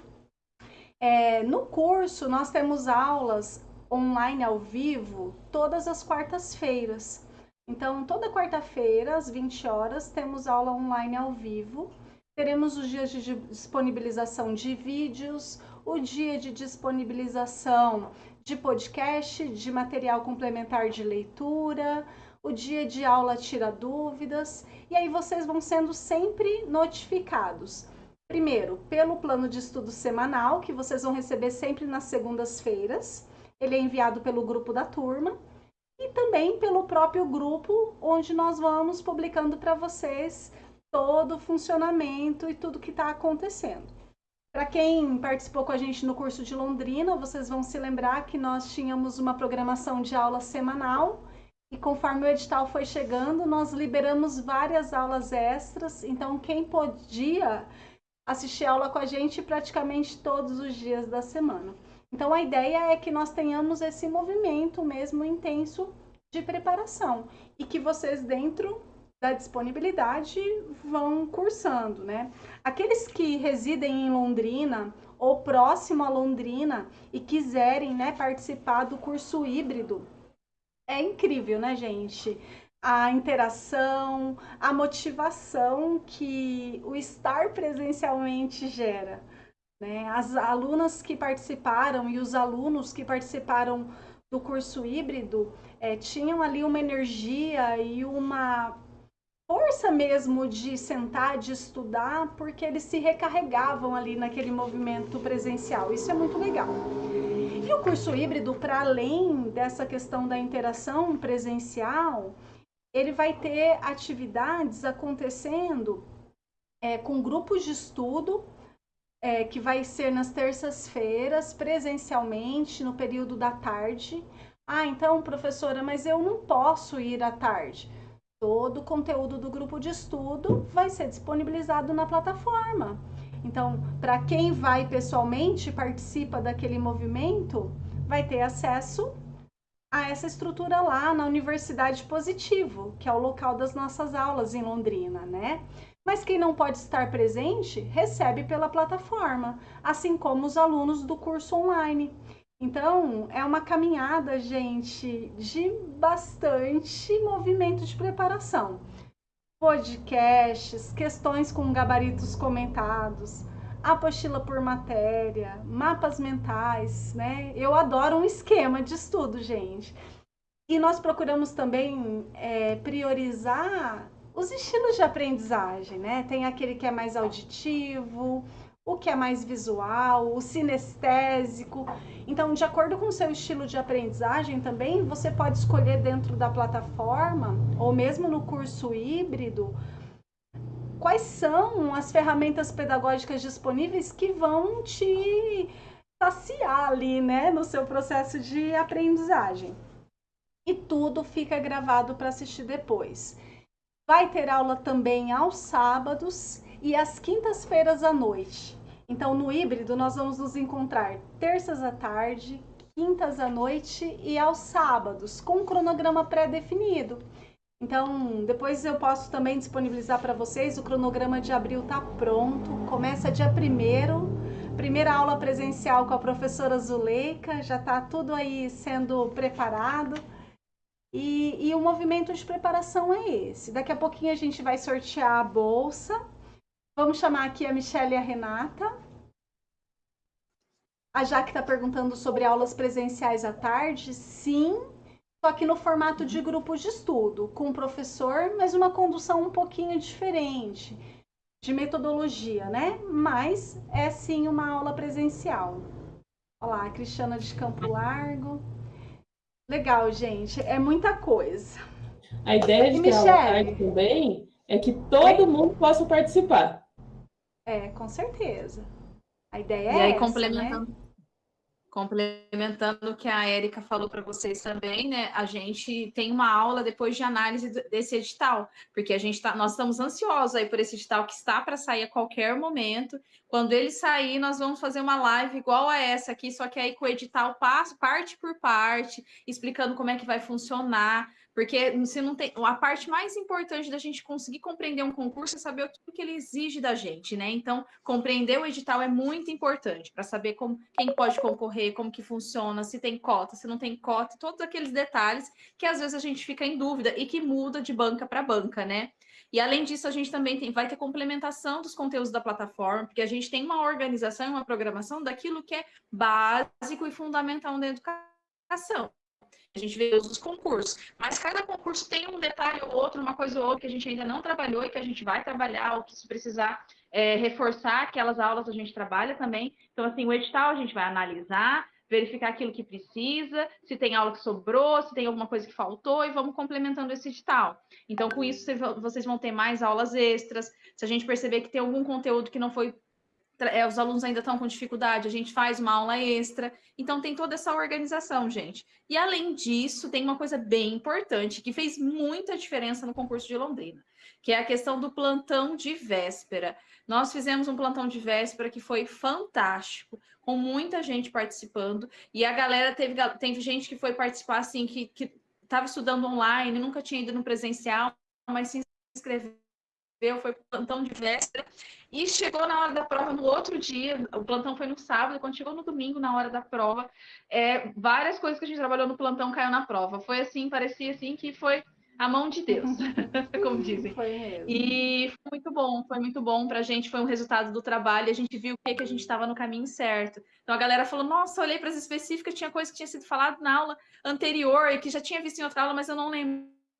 É, no curso, nós temos aulas online ao vivo todas as quartas-feiras. Então, toda quarta-feira, às 20 horas, temos aula online ao vivo. Teremos os dias de disponibilização de vídeos, o dia de disponibilização de podcast, de material complementar de leitura, o dia de aula tira dúvidas, e aí vocês vão sendo sempre notificados. Primeiro, pelo plano de estudo semanal, que vocês vão receber sempre nas segundas-feiras. Ele é enviado pelo grupo da turma e também pelo próprio grupo, onde nós vamos publicando para vocês todo o funcionamento e tudo que está acontecendo. Para quem participou com a gente no curso de Londrina, vocês vão se lembrar que nós tínhamos uma programação de aula semanal e conforme o edital foi chegando, nós liberamos várias aulas extras. Então, quem podia assistir aula com a gente praticamente todos os dias da semana. Então, a ideia é que nós tenhamos esse movimento mesmo intenso de preparação e que vocês, dentro da disponibilidade, vão cursando, né? Aqueles que residem em Londrina ou próximo a Londrina e quiserem né, participar do curso híbrido. É incrível, né, gente? A interação, a motivação que o estar presencialmente gera. Né? As alunas que participaram e os alunos que participaram do curso híbrido é, tinham ali uma energia e uma força mesmo de sentar, de estudar, porque eles se recarregavam ali naquele movimento presencial. Isso é muito legal. E o curso híbrido, para além dessa questão da interação presencial, ele vai ter atividades acontecendo é, com grupos de estudo, é, que vai ser nas terças-feiras, presencialmente, no período da tarde. Ah, então, professora, mas eu não posso ir à tarde todo o conteúdo do grupo de estudo vai ser disponibilizado na plataforma. Então, para quem vai pessoalmente, participa daquele movimento, vai ter acesso a essa estrutura lá na Universidade Positivo, que é o local das nossas aulas em Londrina, né? Mas quem não pode estar presente, recebe pela plataforma, assim como os alunos do curso online. Então, é uma caminhada, gente, de bastante movimento de preparação. Podcasts, questões com gabaritos comentados, apostila por matéria, mapas mentais, né? Eu adoro um esquema de estudo, gente. E nós procuramos também é, priorizar os estilos de aprendizagem, né? Tem aquele que é mais auditivo, o que é mais visual, o sinestésico. Então, de acordo com o seu estilo de aprendizagem também, você pode escolher dentro da plataforma ou mesmo no curso híbrido quais são as ferramentas pedagógicas disponíveis que vão te saciar ali, né, no seu processo de aprendizagem. E tudo fica gravado para assistir depois. Vai ter aula também aos sábados e às quintas-feiras à noite. Então, no híbrido, nós vamos nos encontrar terças à tarde, quintas à noite e aos sábados, com um cronograma pré-definido. Então, depois eu posso também disponibilizar para vocês. O cronograma de abril está pronto. Começa dia 1 primeira aula presencial com a professora Zuleika. Já está tudo aí sendo preparado. E, e o movimento de preparação é esse. Daqui a pouquinho a gente vai sortear a bolsa Vamos chamar aqui a Michelle e a Renata. A Jaque está perguntando sobre aulas presenciais à tarde. Sim, só que no formato de grupos de estudo, com o professor, mas uma condução um pouquinho diferente de metodologia, né? Mas é sim uma aula presencial. Olha lá, a Cristiana de Campo Largo. Legal, gente. É muita coisa. A ideia de e ter aula tarde também é que todo mundo possa participar. É, com certeza. A ideia é e aí, essa, complementando, né? Complementando o que a Érica falou para vocês também, né? A gente tem uma aula depois de análise desse edital, porque a gente tá, nós estamos ansiosos aí por esse edital que está para sair a qualquer momento. Quando ele sair, nós vamos fazer uma live igual a essa aqui, só que aí com o edital parte por parte, explicando como é que vai funcionar. Porque se não tem. A parte mais importante da gente conseguir compreender um concurso é saber o que, ele exige da gente, né? Então, compreender o edital é muito importante para saber como, quem pode concorrer, como que funciona, se tem cota, se não tem cota, todos aqueles detalhes que às vezes a gente fica em dúvida e que muda de banca para banca, né? E além disso, a gente também tem, vai ter complementação dos conteúdos da plataforma, porque a gente tem uma organização e uma programação daquilo que é básico e fundamental na educação a gente vê os concursos. Mas cada concurso tem um detalhe ou outro, uma coisa ou outra que a gente ainda não trabalhou e que a gente vai trabalhar, ou que se precisar é, reforçar aquelas aulas a gente trabalha também. Então, assim, o edital a gente vai analisar, verificar aquilo que precisa, se tem aula que sobrou, se tem alguma coisa que faltou, e vamos complementando esse edital. Então, com isso, vocês vão ter mais aulas extras. Se a gente perceber que tem algum conteúdo que não foi é, os alunos ainda estão com dificuldade, a gente faz uma aula extra. Então, tem toda essa organização, gente. E, além disso, tem uma coisa bem importante que fez muita diferença no concurso de Londrina, que é a questão do plantão de véspera. Nós fizemos um plantão de véspera que foi fantástico, com muita gente participando. E a galera teve, teve gente que foi participar, assim, que estava estudando online, nunca tinha ido no presencial, mas se inscreveu foi plantão de véspera, e chegou na hora da prova no outro dia, o plantão foi no sábado, quando chegou no domingo, na hora da prova, é, várias coisas que a gente trabalhou no plantão caiu na prova. Foi assim, parecia assim que foi a mão de Deus, como dizem. Foi mesmo. E foi muito bom, foi muito bom para a gente, foi um resultado do trabalho, a gente viu que, que a gente estava no caminho certo. Então a galera falou, nossa, olhei para as específicas, tinha coisa que tinha sido falado na aula anterior e que já tinha visto em outra aula, mas eu não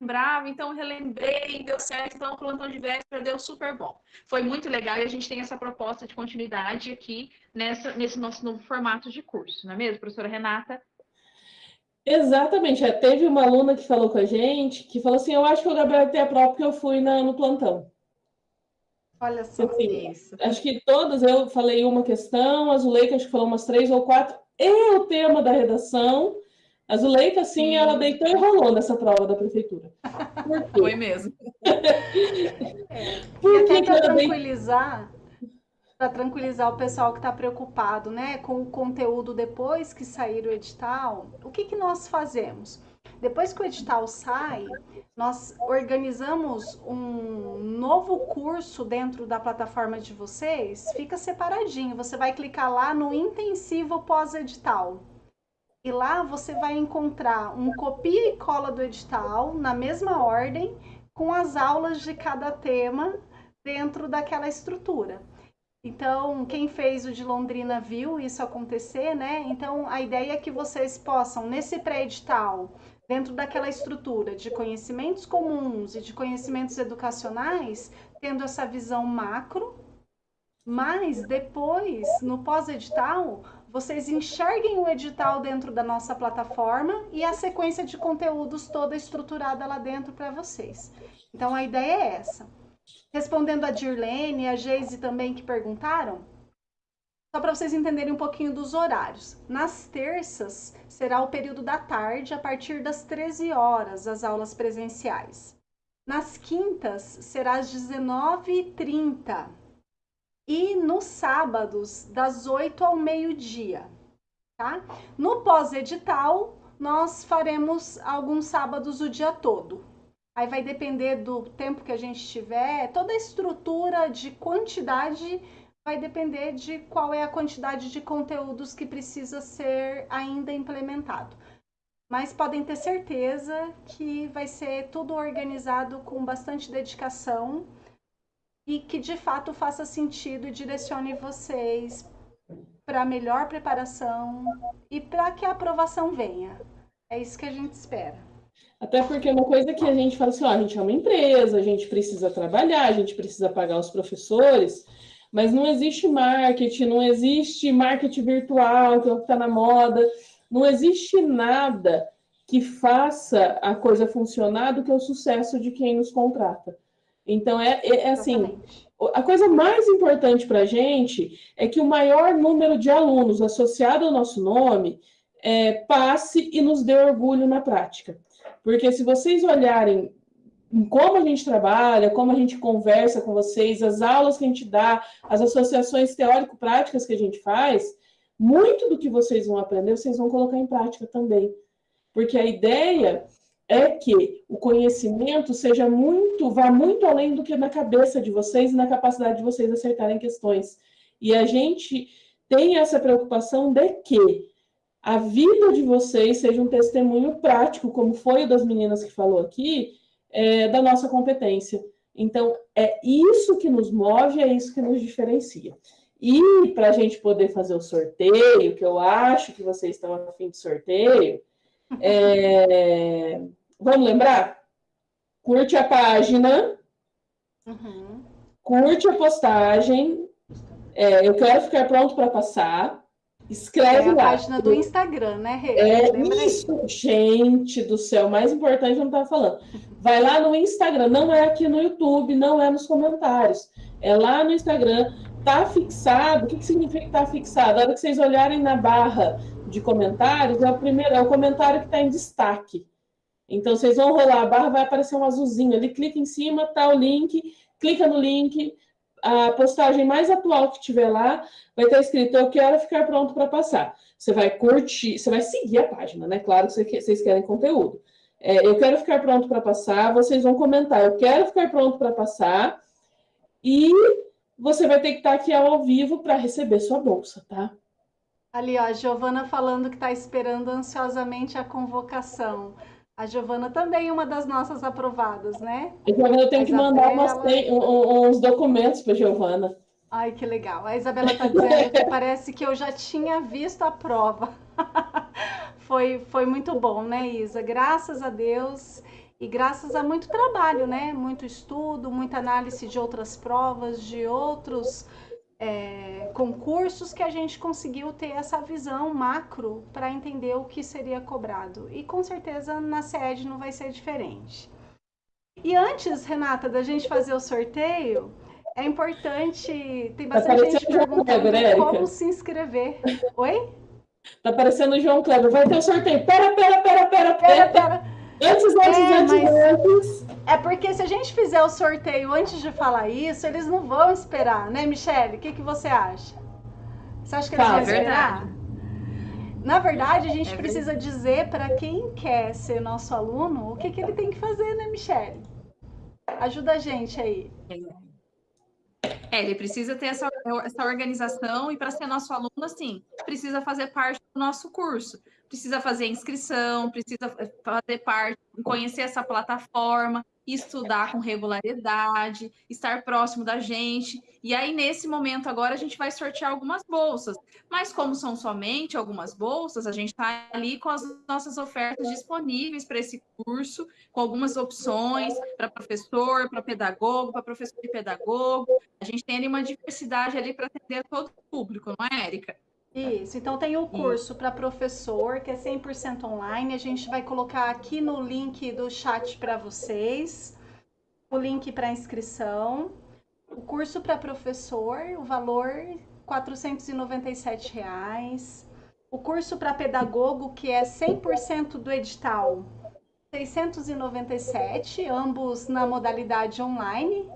lembrava, então relembrei, deu certo, então o plantão de véspera deu super bom. Foi muito legal e a gente tem essa proposta de continuidade aqui nessa, nesse nosso novo formato de curso, não é mesmo, professora Renata? Exatamente. É, teve uma aluna que falou com a gente que falou assim: Eu acho que o Gabriel tem a prova porque eu fui na, no plantão. Olha só assim, isso. Acho que todas, eu falei uma questão, a Zuleika acho que falou umas três ou quatro, e o tema da redação. A Zuleika, sim, Sim. ela deitou e rolou nessa prova da prefeitura. Foi mesmo. é. Por e até para tranquilizar, para tranquilizar o pessoal que está preocupado né, com o conteúdo depois que sair o edital, o que, que nós fazemos? Depois que o edital sai, nós organizamos um novo curso dentro da plataforma de vocês, fica separadinho. Você vai clicar lá no intensivo pós-edital. E lá você vai encontrar um copia e cola do edital na mesma ordem, com as aulas de cada tema dentro daquela estrutura. Então, quem fez o de Londrina viu isso acontecer, né? Então, a ideia é que vocês possam, nesse pré-edital, dentro daquela estrutura de conhecimentos comuns e de conhecimentos educacionais, tendo essa visão macro, mas depois, no pós-edital, vocês enxerguem o edital dentro da nossa plataforma e a sequência de conteúdos toda estruturada lá dentro para vocês. Então, a ideia é essa. Respondendo a Dirlene e a Geise também que perguntaram, só para vocês entenderem um pouquinho dos horários. Nas terças será o período da tarde, a partir das 13 horas, as aulas presenciais. Nas quintas será às 19h30. E nos sábados, das 8 ao meio-dia. Tá? No pós-edital, nós faremos alguns sábados o dia todo. Aí vai depender do tempo que a gente tiver, toda a estrutura de quantidade vai depender de qual é a quantidade de conteúdos que precisa ser ainda implementado. Mas podem ter certeza que vai ser tudo organizado com bastante dedicação e que de fato faça sentido e direcione vocês para melhor preparação e para que a aprovação venha. É isso que a gente espera. Até porque uma coisa que a gente fala assim, ó, a gente é uma empresa, a gente precisa trabalhar, a gente precisa pagar os professores, mas não existe marketing, não existe marketing virtual, que é o que está na moda, não existe nada que faça a coisa funcionar do que o sucesso de quem nos contrata. Então, é, é, é assim, a coisa mais importante para a gente é que o maior número de alunos associado ao nosso nome é, passe e nos dê orgulho na prática. Porque se vocês olharem como a gente trabalha, como a gente conversa com vocês, as aulas que a gente dá, as associações teórico-práticas que a gente faz, muito do que vocês vão aprender, vocês vão colocar em prática também. Porque a ideia é que o conhecimento seja muito, vá muito além do que na cabeça de vocês e na capacidade de vocês acertarem questões. E a gente tem essa preocupação de que a vida de vocês seja um testemunho prático, como foi o das meninas que falou aqui, é, da nossa competência. Então, é isso que nos move, é isso que nos diferencia. E para a gente poder fazer o sorteio, que eu acho que vocês estão a fim de sorteio, é, vamos lembrar? Curte a página, uhum. curte a postagem. É, eu quero ficar pronto para passar. Escreve é a lá. página do Instagram, né, Rê? É isso, gente do céu. Mais importante, eu não estava falando. Vai lá no Instagram, não é aqui no YouTube, não é nos comentários. É lá no Instagram, tá fixado. O que, que significa que tá fixado? A hora que vocês olharem na barra de comentários, é o primeiro, é o comentário que está em destaque. Então, vocês vão rolar a barra, vai aparecer um azulzinho ali, clica em cima, tá o link, clica no link, a postagem mais atual que tiver lá vai estar escrito eu quero ficar pronto para passar. Você vai curtir, você vai seguir a página, né? Claro que vocês querem conteúdo. É, eu quero ficar pronto para passar, vocês vão comentar, eu quero ficar pronto para passar, e você vai ter que estar aqui ao vivo para receber sua bolsa, tá? Ali, ó, a Giovana falando que está esperando ansiosamente a convocação. A Giovana também é uma das nossas aprovadas, né? A Giovana, tenho que mandar umas, uns documentos para Giovana. Ai, que legal. A Isabela está dizendo que parece que eu já tinha visto a prova. foi, foi muito bom, né, Isa? Graças a Deus e graças a muito trabalho, né? Muito estudo, muita análise de outras provas, de outros é, concursos que a gente conseguiu ter essa visão macro para entender o que seria cobrado. E com certeza na sede não vai ser diferente. E antes, Renata, da gente fazer o sorteio, é importante. Tem tá bastante gente perguntando Kleber, como se inscrever. Oi? Tá parecendo o João Kleber. Vai ter o sorteio. Pera, pera, pera, pera, pera. pera. Antes, antes, é, antes, antes. É porque se a gente fizer o sorteio antes de falar isso, eles não vão esperar, né, Michele? O que, que você acha? Você acha que eles tá, vão esperar? Verdade. Na verdade, a gente é precisa dizer para quem quer ser nosso aluno o que, que ele tem que fazer, né, Michele? Ajuda a gente aí. É, ele precisa ter essa, essa organização e para ser nosso aluno, assim, precisa fazer parte do nosso curso. Precisa fazer inscrição, precisa fazer parte, conhecer essa plataforma, estudar com regularidade, estar próximo da gente. E aí, nesse momento agora, a gente vai sortear algumas bolsas. Mas como são somente algumas bolsas, a gente está ali com as nossas ofertas disponíveis para esse curso, com algumas opções para professor, para pedagogo, para professor e pedagogo. A gente tem ali uma diversidade ali para atender todo o público, não é, Érica? Isso, então tem o curso para professor, que é 100% online. A gente vai colocar aqui no link do chat para vocês o link para inscrição. O curso para professor, o valor 497 reais. O curso para pedagogo, que é 100% do edital, 697, ambos na modalidade online.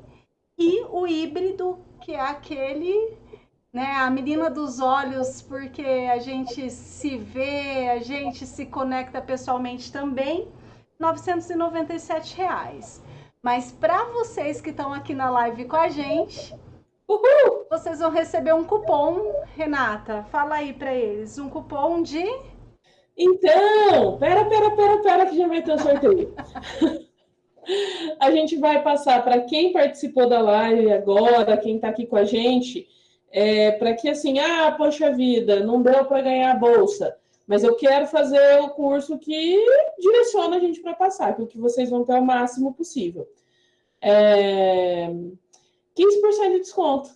E o híbrido, que é aquele né? A menina dos olhos, porque a gente se vê, a gente se conecta pessoalmente também, 997 reais. Mas para vocês que estão aqui na live com a gente, Uhul! vocês vão receber um cupom, Renata. Fala aí para eles, um cupom de Então, pera, pera, pera, pera que já vai ter o sorteio. a gente vai passar para quem participou da live agora, quem está aqui com a gente, é, para que assim, ah, poxa vida, não deu para ganhar a bolsa, mas eu quero fazer o curso que direciona a gente para passar, que é o que vocês vão ter o máximo possível. É, 15% de desconto.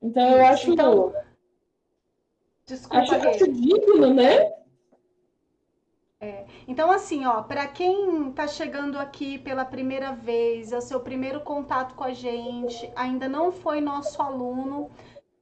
Então, eu acho. Então, desculpa, acho, acho digno, né? É. Então, assim, ó, para quem está chegando aqui pela primeira vez, é o seu primeiro contato com a gente, ainda não foi nosso aluno,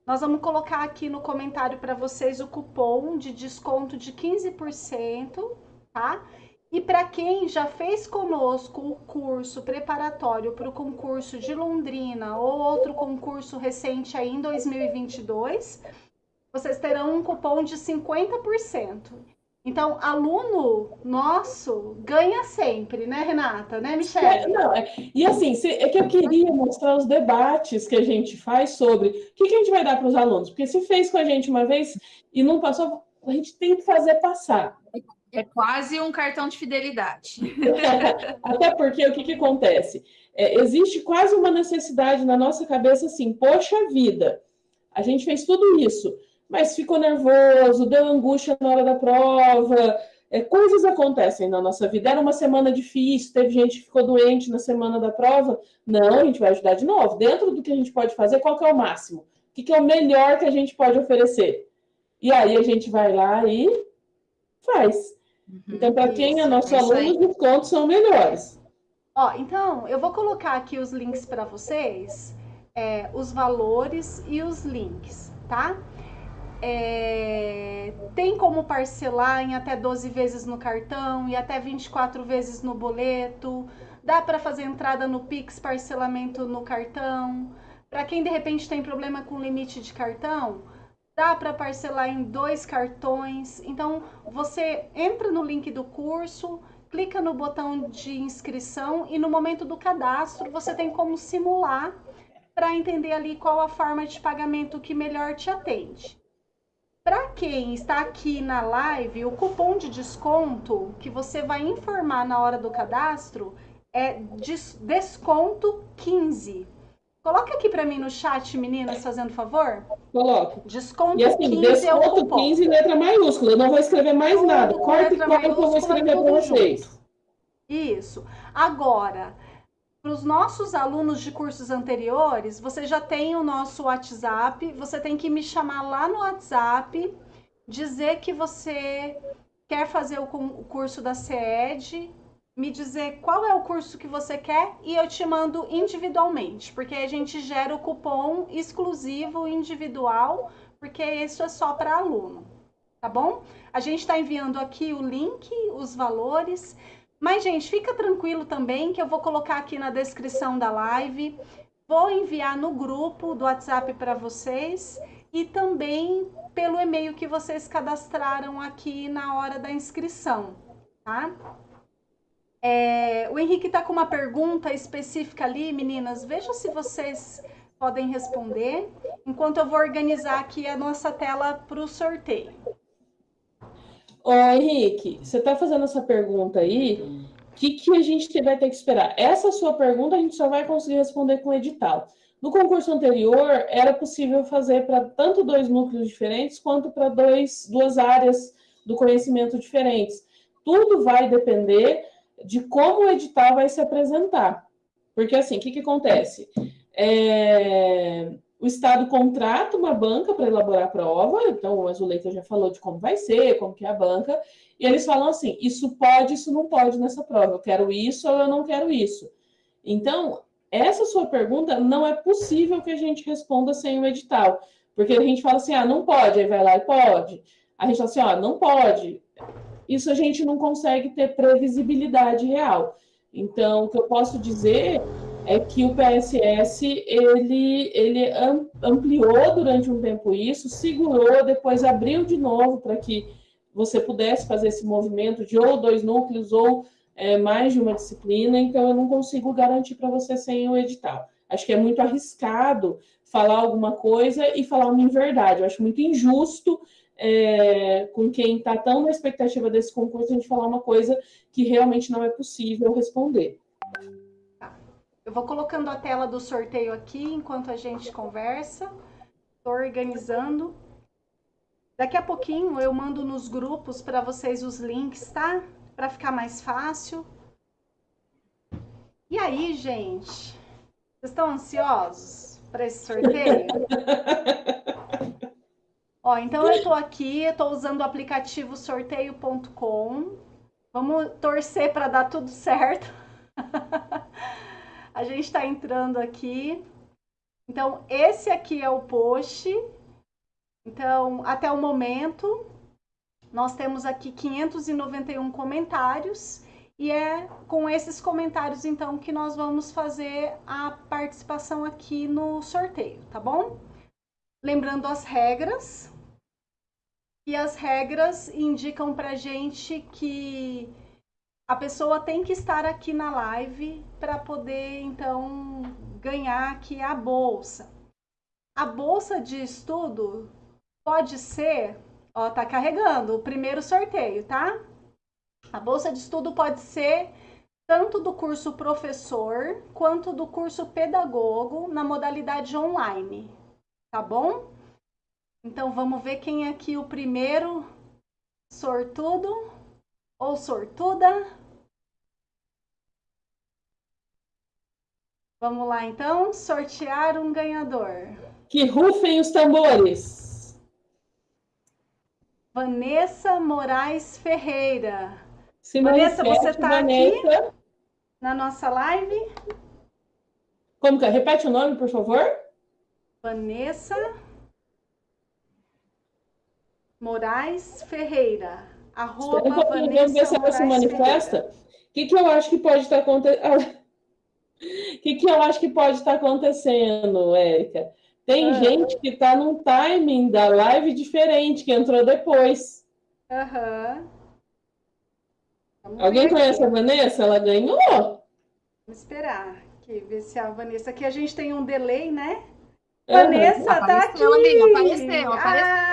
nós vamos colocar aqui no comentário para vocês o cupom de desconto de 15%, tá? E para quem já fez conosco o curso preparatório para o concurso de Londrina ou outro concurso recente aí em 2022, vocês terão um cupom de 50%. Então, aluno nosso ganha sempre, né, Renata? Né, Michelle? É, não, é, e assim, é que eu queria mostrar os debates que a gente faz sobre o que, que a gente vai dar para os alunos. Porque se fez com a gente uma vez e não passou, a gente tem que fazer passar. É quase um cartão de fidelidade. Até porque o que, que acontece? É, existe quase uma necessidade na nossa cabeça assim, poxa vida, a gente fez tudo isso mas ficou nervoso, deu angústia na hora da prova. É, coisas acontecem na nossa vida. Era uma semana difícil, teve gente que ficou doente na semana da prova. Não, a gente vai ajudar de novo. Dentro do que a gente pode fazer, qual que é o máximo? O que, que é o melhor que a gente pode oferecer? E aí a gente vai lá e faz. Uhum, então, para quem é nosso é aluno, os descontos são melhores. Ó, então, eu vou colocar aqui os links para vocês, é, os valores e os links, tá? É, tem como parcelar em até 12 vezes no cartão e até 24 vezes no boleto. Dá para fazer entrada no Pix, parcelamento no cartão. Para quem de repente tem problema com limite de cartão, dá para parcelar em dois cartões. Então você entra no link do curso, clica no botão de inscrição e no momento do cadastro você tem como simular para entender ali qual a forma de pagamento que melhor te atende. Para quem está aqui na live, o cupom de desconto que você vai informar na hora do cadastro é desconto 15. Coloca aqui para mim no chat, meninas, fazendo favor. Coloco. Desconto e assim, 15 desconto é o cupom. 15 letra maiúscula. Eu não vou escrever mais Tudo nada. Corta e cola que eu vou escrever para vocês. junto. Isso. Agora, para os nossos alunos de cursos anteriores, você já tem o nosso WhatsApp, você tem que me chamar lá no WhatsApp, dizer que você quer fazer o cu- o curso da CED, me dizer qual é o curso que você quer e eu te mando individualmente, porque a gente gera o cupom exclusivo individual, porque isso é só para aluno, tá bom? A gente está enviando aqui o link, os valores. Mas, gente, fica tranquilo também que eu vou colocar aqui na descrição da live. Vou enviar no grupo do WhatsApp para vocês e também pelo e-mail que vocês cadastraram aqui na hora da inscrição, tá? É, o Henrique está com uma pergunta específica ali, meninas. Veja se vocês podem responder, enquanto eu vou organizar aqui a nossa tela para o sorteio. Ô, Henrique, você está fazendo essa pergunta aí, o que, que a gente vai ter que esperar? Essa sua pergunta a gente só vai conseguir responder com o edital. No concurso anterior, era possível fazer para tanto dois núcleos diferentes, quanto para duas áreas do conhecimento diferentes. Tudo vai depender de como o edital vai se apresentar. Porque, assim, o que, que acontece? É, o Estado contrata uma banca para elaborar a prova, então o Azuleika já falou de como vai ser, como que é a banca, e eles falam assim, isso pode, isso não pode nessa prova, eu quero isso ou eu não quero isso. Então, essa sua pergunta não é possível que a gente responda sem o edital, porque a gente fala assim, ah, não pode, aí vai lá e pode. A gente fala assim, ó, não pode. Isso a gente não consegue ter previsibilidade real. Então, o que eu posso dizer é que o PSS ele, ele am- ampliou durante um tempo isso, segurou, depois abriu de novo para que você pudesse fazer esse movimento de ou dois núcleos ou é, mais de uma disciplina, então eu não consigo garantir para você sem o edital. Acho que é muito arriscado falar alguma coisa e falar uma inverdade. Eu acho muito injusto é, com quem está tão na expectativa desse concurso a gente falar uma coisa que realmente não é possível responder. Eu vou colocando a tela do sorteio aqui enquanto a gente conversa. Estou organizando. Daqui a pouquinho eu mando nos grupos para vocês os links, tá? Para ficar mais fácil. E aí, gente? Vocês estão ansiosos para esse sorteio? Ó, então eu estou aqui, estou usando o aplicativo sorteio.com. Vamos torcer para dar tudo certo. A gente está entrando aqui. Então, esse aqui é o post. Então, até o momento, nós temos aqui 591 comentários. E é com esses comentários, então, que nós vamos fazer a participação aqui no sorteio, tá bom? Lembrando as regras. E as regras indicam pra gente que a pessoa tem que estar aqui na live para poder então ganhar aqui a bolsa. A bolsa de estudo pode ser, ó, tá carregando o primeiro sorteio, tá? A bolsa de estudo pode ser tanto do curso professor quanto do curso pedagogo na modalidade online, tá bom? Então vamos ver quem é aqui o primeiro sortudo ou sortuda. Vamos lá então, sortear um ganhador. Que rufem os tambores. Vanessa Moraes Ferreira. Vanessa, você manifeste, tá aqui? Na nossa live, Como que é? Repete o nome, por favor. Vanessa Moraes Ferreira. Arroba Espera um pouquinho, vamos ver se ela se Moraes manifesta. O que, que eu acho que pode estar acontecendo? O que, que eu acho que pode estar acontecendo, Érica? Tem Ah. gente que está num timing da live diferente, que entrou depois. Aham. Vamos Alguém conhece aqui. a Vanessa? Ela ganhou. Vamos esperar. aqui, ver se a Vanessa. Aqui a gente tem um delay, né? Uhum. Vanessa tá aqui. Apareceu, apareceu. Ah,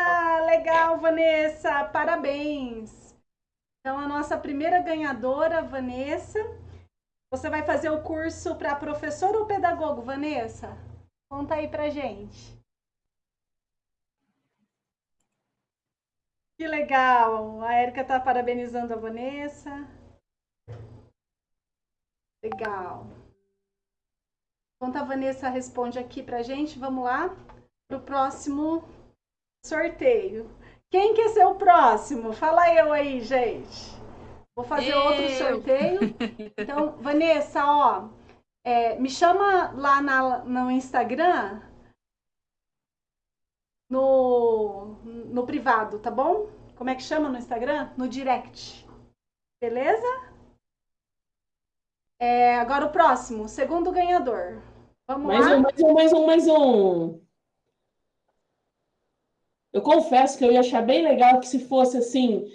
legal, Vanessa. Parabéns. Então, a nossa primeira ganhadora, Vanessa. Você vai fazer o curso para professor ou pedagogo, Vanessa? Conta aí pra gente. Que legal. A Érica tá parabenizando a Vanessa. Legal. Enquanto a Vanessa responde aqui pra gente, vamos lá pro próximo sorteio. Quem quer ser o próximo? Fala eu aí, gente. Vou fazer Eu. outro sorteio. Então, Vanessa, ó, é, me chama lá na- no Instagram, no, no privado, tá bom? Como é que chama no Instagram? No direct. Beleza? É, agora o próximo, segundo ganhador. Vamos Mais lá? um, mais um, mais um, mais um. Eu confesso que eu ia achar bem legal que se fosse assim,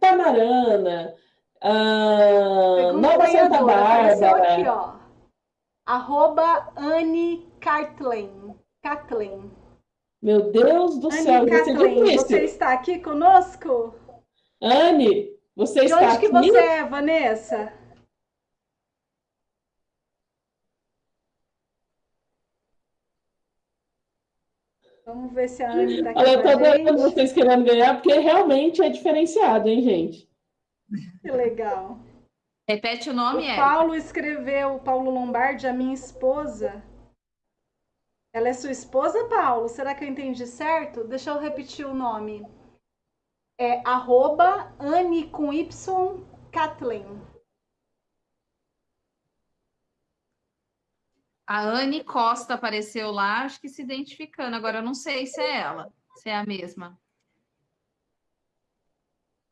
Tamarana, ah, Nova Santa apareceu aqui, Bárbara. ó. Arroba Anne Cartlen. Kathleen. Meu Deus do céu, Anne vai ser Kathleen, difícil. você está aqui conosco? Anne, você De está onde que aqui? você é, Vanessa? Vamos ver se a Anne está aqui Olha, eu a adorando vocês querendo ganhar, porque realmente é diferenciado, hein, gente? Que legal. Repete o O nome, é. Paulo escreveu, o Paulo Lombardi, a minha esposa. Ela é sua esposa, Paulo? Será que eu entendi certo? Deixa eu repetir o nome. É arroba Anne com Y Kathleen. A Anne Costa apareceu lá, acho que se identificando. Agora eu não sei se é ela, se é a mesma.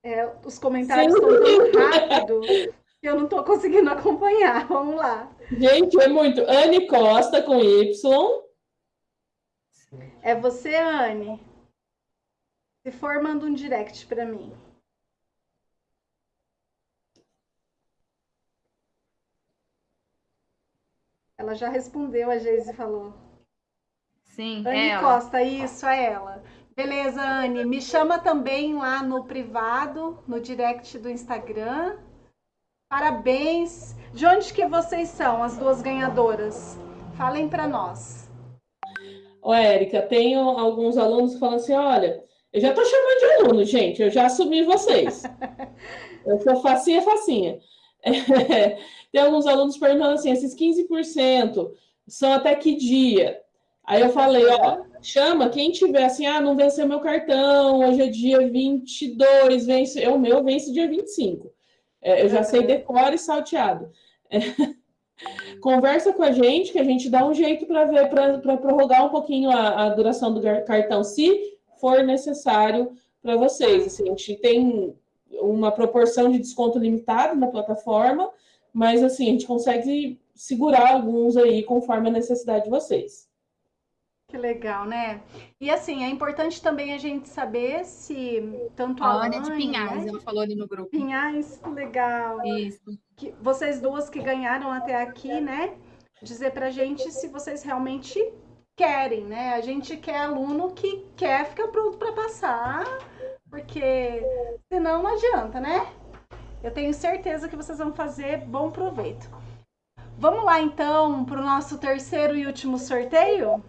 É, os comentários Sim. estão tão rápido que eu não estou conseguindo acompanhar. Vamos lá. Gente, é muito. Anne Costa com Y. É você, Anne? Se for, manda um direct para mim. Ela já respondeu, a Geise falou. Sim, Anne é ela. Costa, isso é ela. Beleza, Anne. Me chama também lá no privado, no direct do Instagram. Parabéns. De onde que vocês são, as duas ganhadoras? Falem para nós. Ô, Érica, tenho alguns alunos que falam assim: olha, eu já tô chamando de aluno, gente, eu já assumi vocês. Eu sou facinha, facinha. Tem alguns alunos perguntando assim: esses 15% são até que dia? Aí eu falei: ó, chama quem tiver assim, ah, não venceu meu cartão, hoje é dia 22, vence, é o meu vence dia 25. É, eu já sei decora e salteado. Conversa com a gente, que a gente dá um jeito para ver, para prorrogar um pouquinho a, a duração do cartão, se for necessário para vocês. Assim, a gente tem uma proporção de desconto limitado na plataforma, mas assim, a gente consegue segurar alguns aí conforme a necessidade de vocês. Que legal, né? E assim, é importante também a gente saber se tanto a A Ana é de Pinhais, né? ela falou ali no grupo. Pinhais, legal. Isso. que vocês duas que ganharam até aqui, né? Dizer pra gente se vocês realmente querem, né? A gente quer aluno que quer ficar pronto para passar, porque senão não adianta, né? Eu tenho certeza que vocês vão fazer bom proveito. Vamos lá então para o nosso terceiro e último sorteio?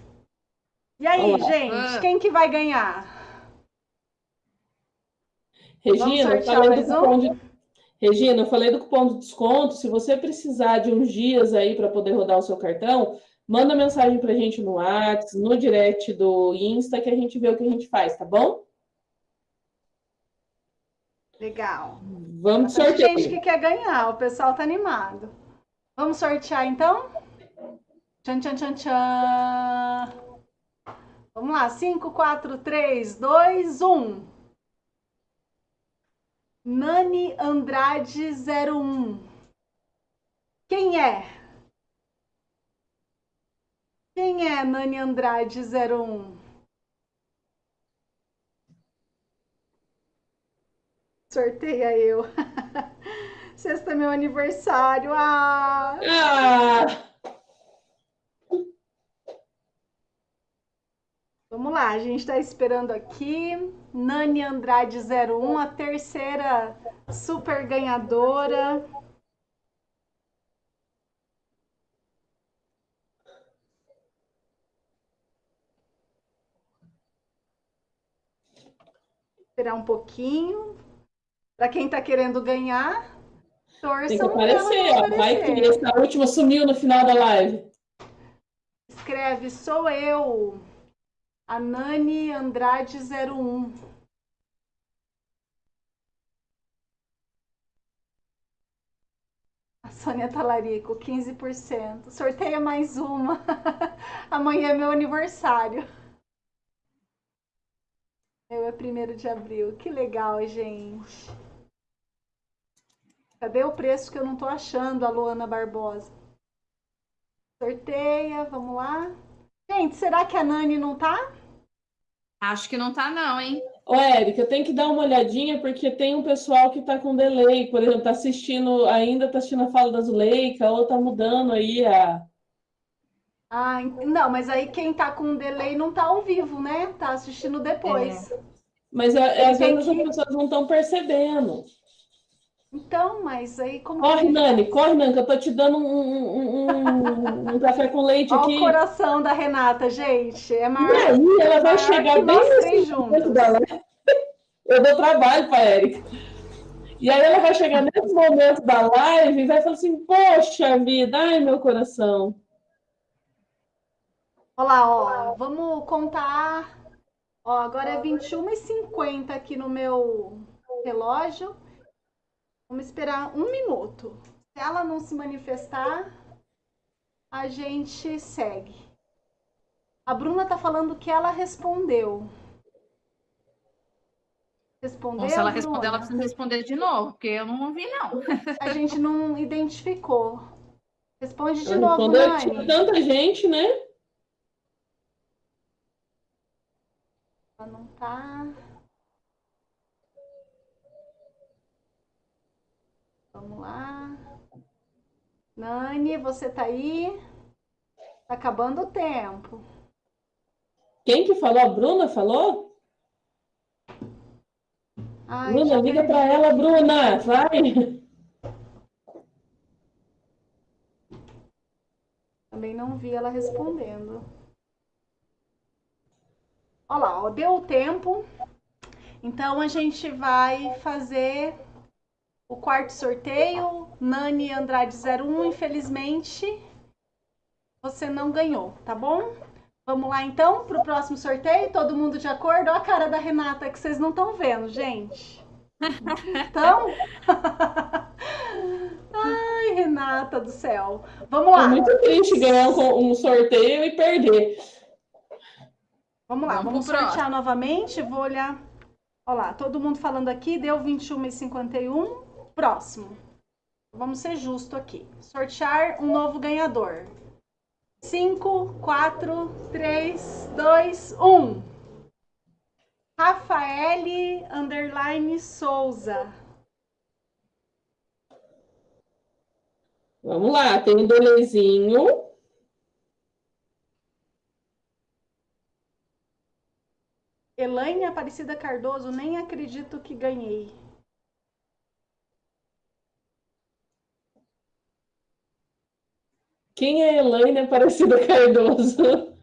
E aí, Vamos lá. gente, Ah. quem que vai ganhar? Regina, falei do um? cupom de... Regina, eu falei do cupom de desconto. Se você precisar de uns dias aí para poder rodar o seu cartão, manda mensagem para a gente no WhatsApp, no direct do Insta, que a gente vê o que a gente faz, tá bom? Legal. Vamos de Bastante gente sorteio. que quer ganhar, o pessoal tá animado. Vamos sortear então? Tchan, tchan, tchan, tchan. Vamos lá, 5, 4, 3, 2, 1. Nani Andrade 01. Quem é? Quem é Nani Andrade 01? Sorteia eu. Sexta é meu aniversário. Ah! ah! Vamos lá, a gente está esperando aqui. Nani Andrade 01, a terceira super ganhadora. Esperar um pouquinho. Para quem está querendo ganhar, torçam. Tem que aparecer, ó. Vai que essa última sumiu no final da live. Escreve, sou eu. A Nani Andrade 01. A Sônia Talarico, 15%. Sorteia mais uma. Amanhã é meu aniversário. Eu é primeiro de abril. Que legal, gente. Cadê o preço que eu não tô achando, a Luana Barbosa? Sorteia, vamos lá. Gente, será que a Nani não tá? Acho que não tá, não, hein? Ô, Érica, eu tenho que dar uma olhadinha, porque tem um pessoal que tá com delay, por exemplo, tá assistindo, ainda tá assistindo a fala da Zuleika, ou tá mudando aí a. Ah, não, mas aí quem tá com delay não tá ao vivo, né? Tá assistindo depois. É. Mas é, às vezes que... as pessoas não estão percebendo. Então, mas aí como. Corre, Nani, corre, Nani, que eu tô te dando um, um, um, um café com leite Olha aqui. o coração da Renata, gente. É maior. E aí, ela vai chegar bem nesse juntos. Dela. Eu dou trabalho para Érica. E aí ela vai chegar nesse momento da live e vai falar assim: Poxa vida, ai meu coração. Olha lá, ó, vamos contar. Ó, agora é 21h50 aqui no meu relógio. Vamos esperar um minuto. Se ela não se manifestar, a gente segue. A Bruna está falando que ela respondeu. Respondeu? Se ela responder, ela precisa responder de novo, porque eu não ouvi, não. A gente não identificou. Responde de novo, Nani. Tinha tanta gente, né? Ela não tá. Vamos lá. Nani, você tá aí? Tá acabando o tempo. Quem que falou? A Bruna falou? Ai, Bruna, liga para ela, Bruna, vai. Também não vi ela respondendo. Olha lá, ó, deu o tempo. Então a gente vai fazer o quarto sorteio, Nani Andrade 01, infelizmente você não ganhou, tá bom? Vamos lá então para o próximo sorteio, todo mundo de acordo? Olha a cara da Renata que vocês não estão vendo, gente. Então? Ai, Renata do céu. Vamos lá. É muito triste ganhar um sorteio e perder. Vamos lá, vamos, vamos sortear novamente. Vou olhar. Olha lá, todo mundo falando aqui, deu 21,51. Próximo. Vamos ser justo aqui. Sortear um novo ganhador. 5, 4, 3, 2, 1. Rafaele Underline Souza. Vamos lá, tem um dolezinho. Elaine Aparecida Cardoso, nem acredito que ganhei. Quem é Elaine Aparecida Cardoso?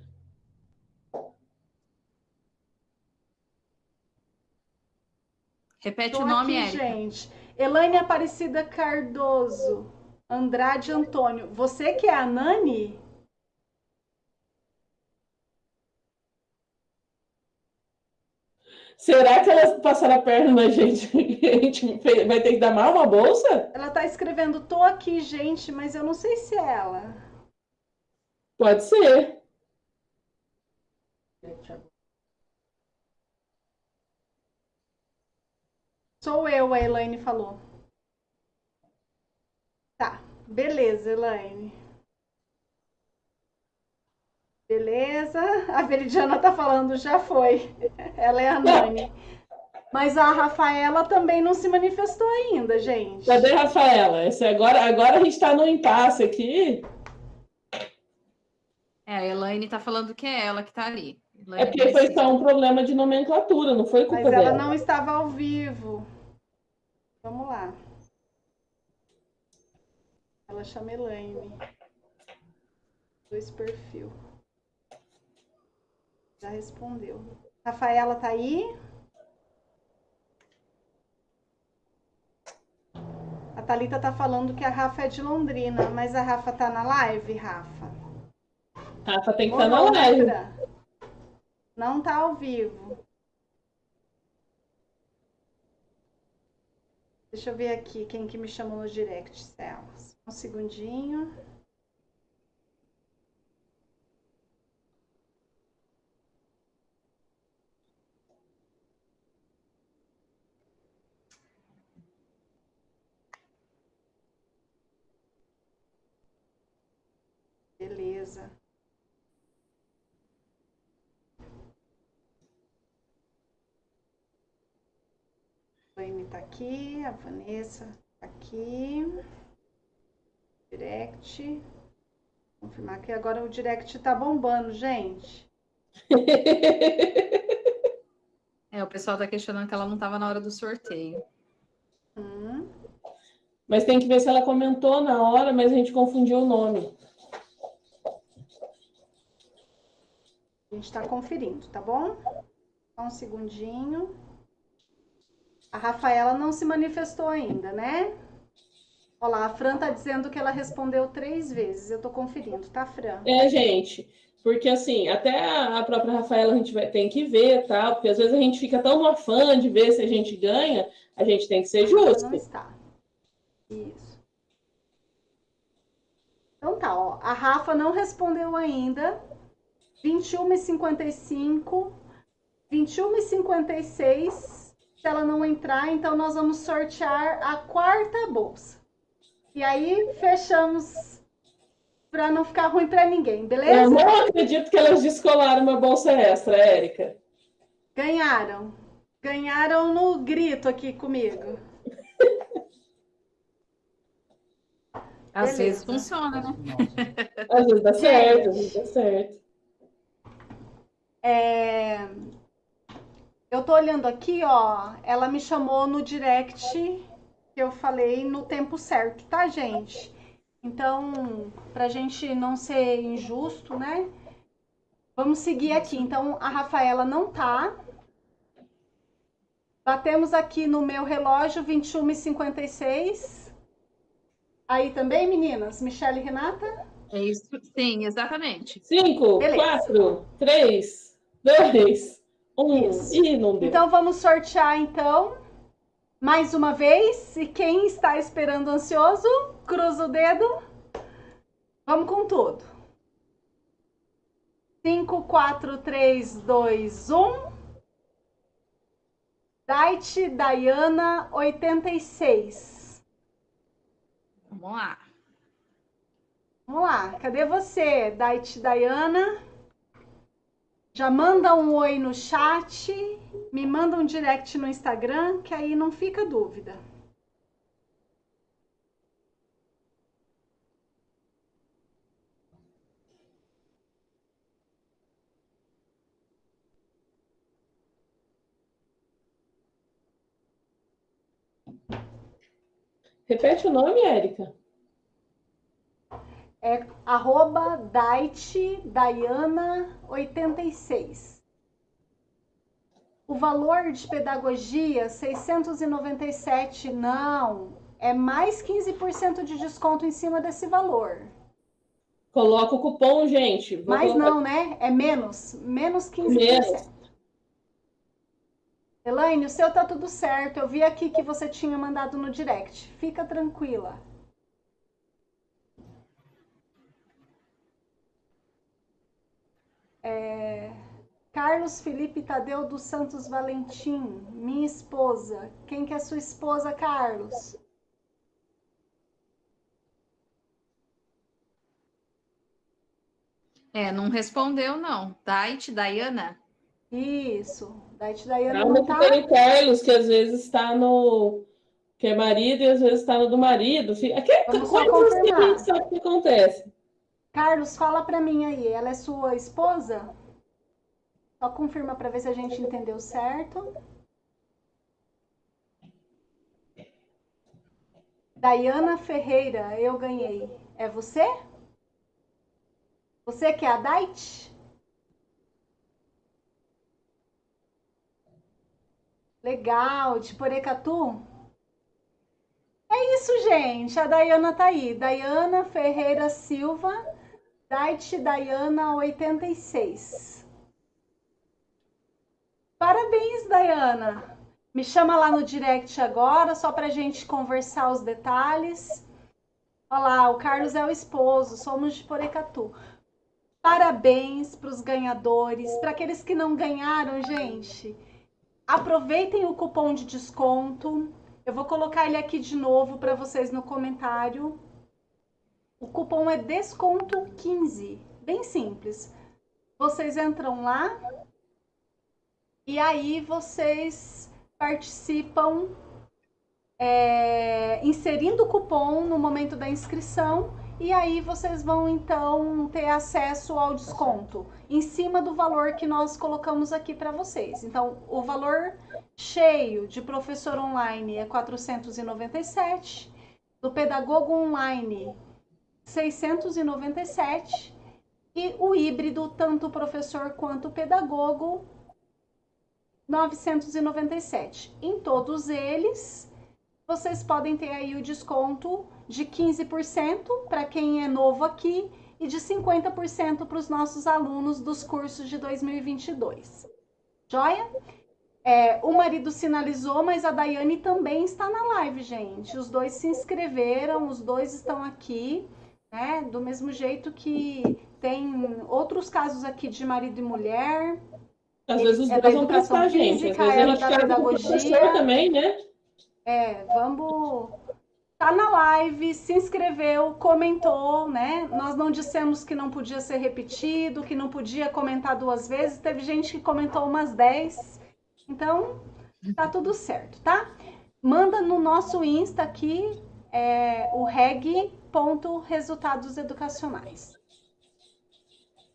Repete Tô o nome, aqui, gente. Elaine Aparecida Cardoso. Andrade Antônio. Você que é a Nani? Será que elas passaram a perna na gente? A gente vai ter que dar mal uma bolsa? Ela tá escrevendo, tô aqui, gente, mas eu não sei se é ela. Pode ser. Sou eu, a Elaine falou. Tá, beleza, Elaine. Beleza. A Veridiana tá falando, já foi. Ela é a Nani. Mas a Rafaela também não se manifestou ainda, gente. Cadê a Rafaela? Esse agora, agora a gente está no impasse aqui. É, a Elaine tá falando que é ela que tá ali. É porque foi só um problema de nomenclatura, não foi culpa Mas ela dela. não estava ao vivo. Vamos lá. Ela chama Elaine. Dois perfil. Já respondeu. Rafaela tá aí? A Thalita tá falando que a Rafa é de Londrina, mas a Rafa tá na live, Rafa? Rafa tem que estar na live. Não tá ao vivo. Deixa eu ver aqui quem que me chamou no direct, Celas. Um segundinho. Beleza. A Amy tá aqui, a Vanessa tá aqui. Direct. Confirmar que agora o direct tá bombando, gente. É, o pessoal tá questionando que ela não estava na hora do sorteio. Hum. Mas tem que ver se ela comentou na hora, mas a gente confundiu o nome. A gente tá conferindo, tá bom? Só um segundinho. A Rafaela não se manifestou ainda, né? Olha lá, a Fran tá dizendo que ela respondeu três vezes. Eu tô conferindo, tá, Fran? É, gente, porque assim, até a própria Rafaela a gente vai, tem que ver, tá? Porque às vezes a gente fica tão no afã de ver se a gente ganha, a gente tem que ser justo. Não está. Isso. Então tá, ó. A Rafa não respondeu ainda. 21h55. 21h56. Se ela não entrar, então nós vamos sortear a quarta bolsa. E aí fechamos para não ficar ruim para ninguém, Eu beleza? não acredito que elas descolaram uma bolsa extra, Érica. Ganharam. Ganharam no grito aqui comigo. Às Beleza. vezes funciona, né? Às vezes dá certo, às vezes dá certo. É, Eu tô olhando aqui, ó. Ela me chamou no direct que eu falei no tempo certo, tá, gente? Então, pra gente não ser injusto, né? Vamos seguir aqui. Então, a Rafaela não tá. Batemos aqui no meu relógio 21h56. Aí também, meninas? Michelle e Renata? É isso. Sim, exatamente. Cinco, Beleza. quatro, três, dois, um. Isso. Ih, não deu. Então vamos sortear então mais uma vez. E quem está esperando ansioso, cruza o dedo. Vamos com tudo. 5, 4, 3, 2, 1. Dait Diana 86. Vamos lá. Vamos lá, cadê você, Dait Diana? Já manda um oi no chat, me manda um direct no Instagram, que aí não fica dúvida. Repete o nome, Érica. É arroba Dait Diana 86. O valor de pedagogia 697, não, é mais 15% de desconto em cima desse valor. Coloca o cupom, gente. Vou Mas colocar- não, né? É menos, menos 15%. Menos. Elaine, o seu tá tudo certo. Eu vi aqui que você tinha mandado no direct. Fica tranquila. É, Carlos Felipe Tadeu dos Santos Valentim, minha esposa. Quem que é sua esposa, Carlos? É, não respondeu, não. Dait, Diana? Isso. Daí Daiane Calma não que tá. tem o Carlos, que às vezes está no. que é marido e às vezes está no do marido. Aqui é coisas que a gente sabe que acontece. Carlos, fala pra mim aí. Ela é sua esposa? Só confirma para ver se a gente entendeu certo. Dayana Ferreira, eu ganhei. É você? Você que é a Dait? Legal, de Porecatu? É isso, gente. A Dayana tá aí. Dayana Ferreira Silva, Dait Dayana 86. Parabéns, Dayana. Me chama lá no direct agora, só para a gente conversar os detalhes. Olha lá, o Carlos é o esposo, somos de Porecatu. Parabéns para os ganhadores, para aqueles que não ganharam, gente. Aproveitem o cupom de desconto. Eu vou colocar ele aqui de novo para vocês no comentário. O cupom é desconto 15, bem simples. Vocês entram lá e aí vocês participam é, inserindo o cupom no momento da inscrição e aí vocês vão então ter acesso ao desconto em cima do valor que nós colocamos aqui para vocês. Então, o valor cheio de professor online é 497, do pedagogo online 697 e o híbrido, tanto professor quanto pedagogo, 997. Em todos eles, vocês podem ter aí o desconto de 15% para quem é novo aqui e de 50% para os nossos alunos dos cursos de 2022. Joia? É, o marido sinalizou, mas a Daiane também está na live, gente. Os dois se inscreveram, os dois estão aqui, né? Do mesmo jeito que tem outros casos aqui de marido e mulher, às vezes os é dois vão prestar a gente. Às vezes a gente quer pedagogia também, né? É, vamos. Tá na live, se inscreveu, comentou, né? Nós não dissemos que não podia ser repetido, que não podia comentar duas vezes. Teve gente que comentou umas 10. Então, tá tudo certo, tá? Manda no nosso Insta aqui é, o reg.resultados educacionais.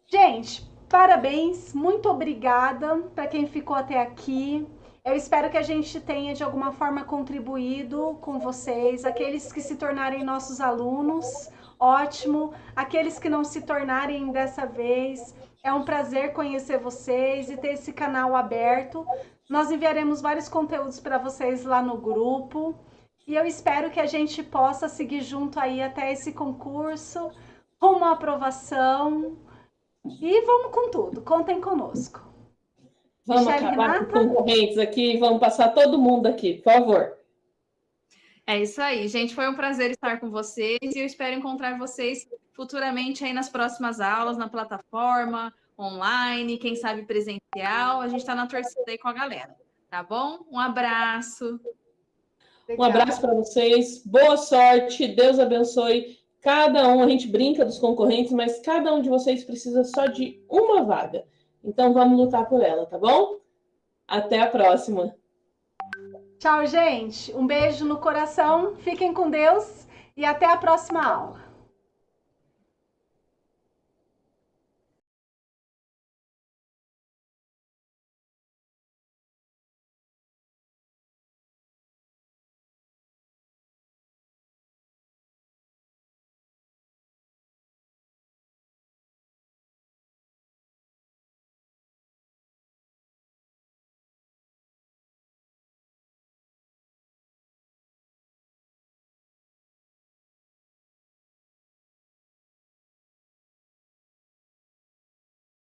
Gente, Parabéns, muito obrigada para quem ficou até aqui. Eu espero que a gente tenha de alguma forma contribuído com vocês, aqueles que se tornarem nossos alunos, ótimo. Aqueles que não se tornarem dessa vez, é um prazer conhecer vocês e ter esse canal aberto. Nós enviaremos vários conteúdos para vocês lá no grupo. E eu espero que a gente possa seguir junto aí até esse concurso, rumo à aprovação, e vamos com tudo, contem conosco. Vamos Michele acabar Renata? com concorrentes aqui, vamos passar todo mundo aqui, por favor. É isso aí, gente. Foi um prazer estar com vocês e eu espero encontrar vocês futuramente aí nas próximas aulas, na plataforma, online, quem sabe presencial. A gente está na torcida aí com a galera, tá bom? Um abraço. Um abraço para vocês, boa sorte, Deus abençoe Cada um, a gente brinca dos concorrentes, mas cada um de vocês precisa só de uma vaga. Então vamos lutar por ela, tá bom? Até a próxima. Tchau, gente. Um beijo no coração. Fiquem com Deus e até a próxima aula.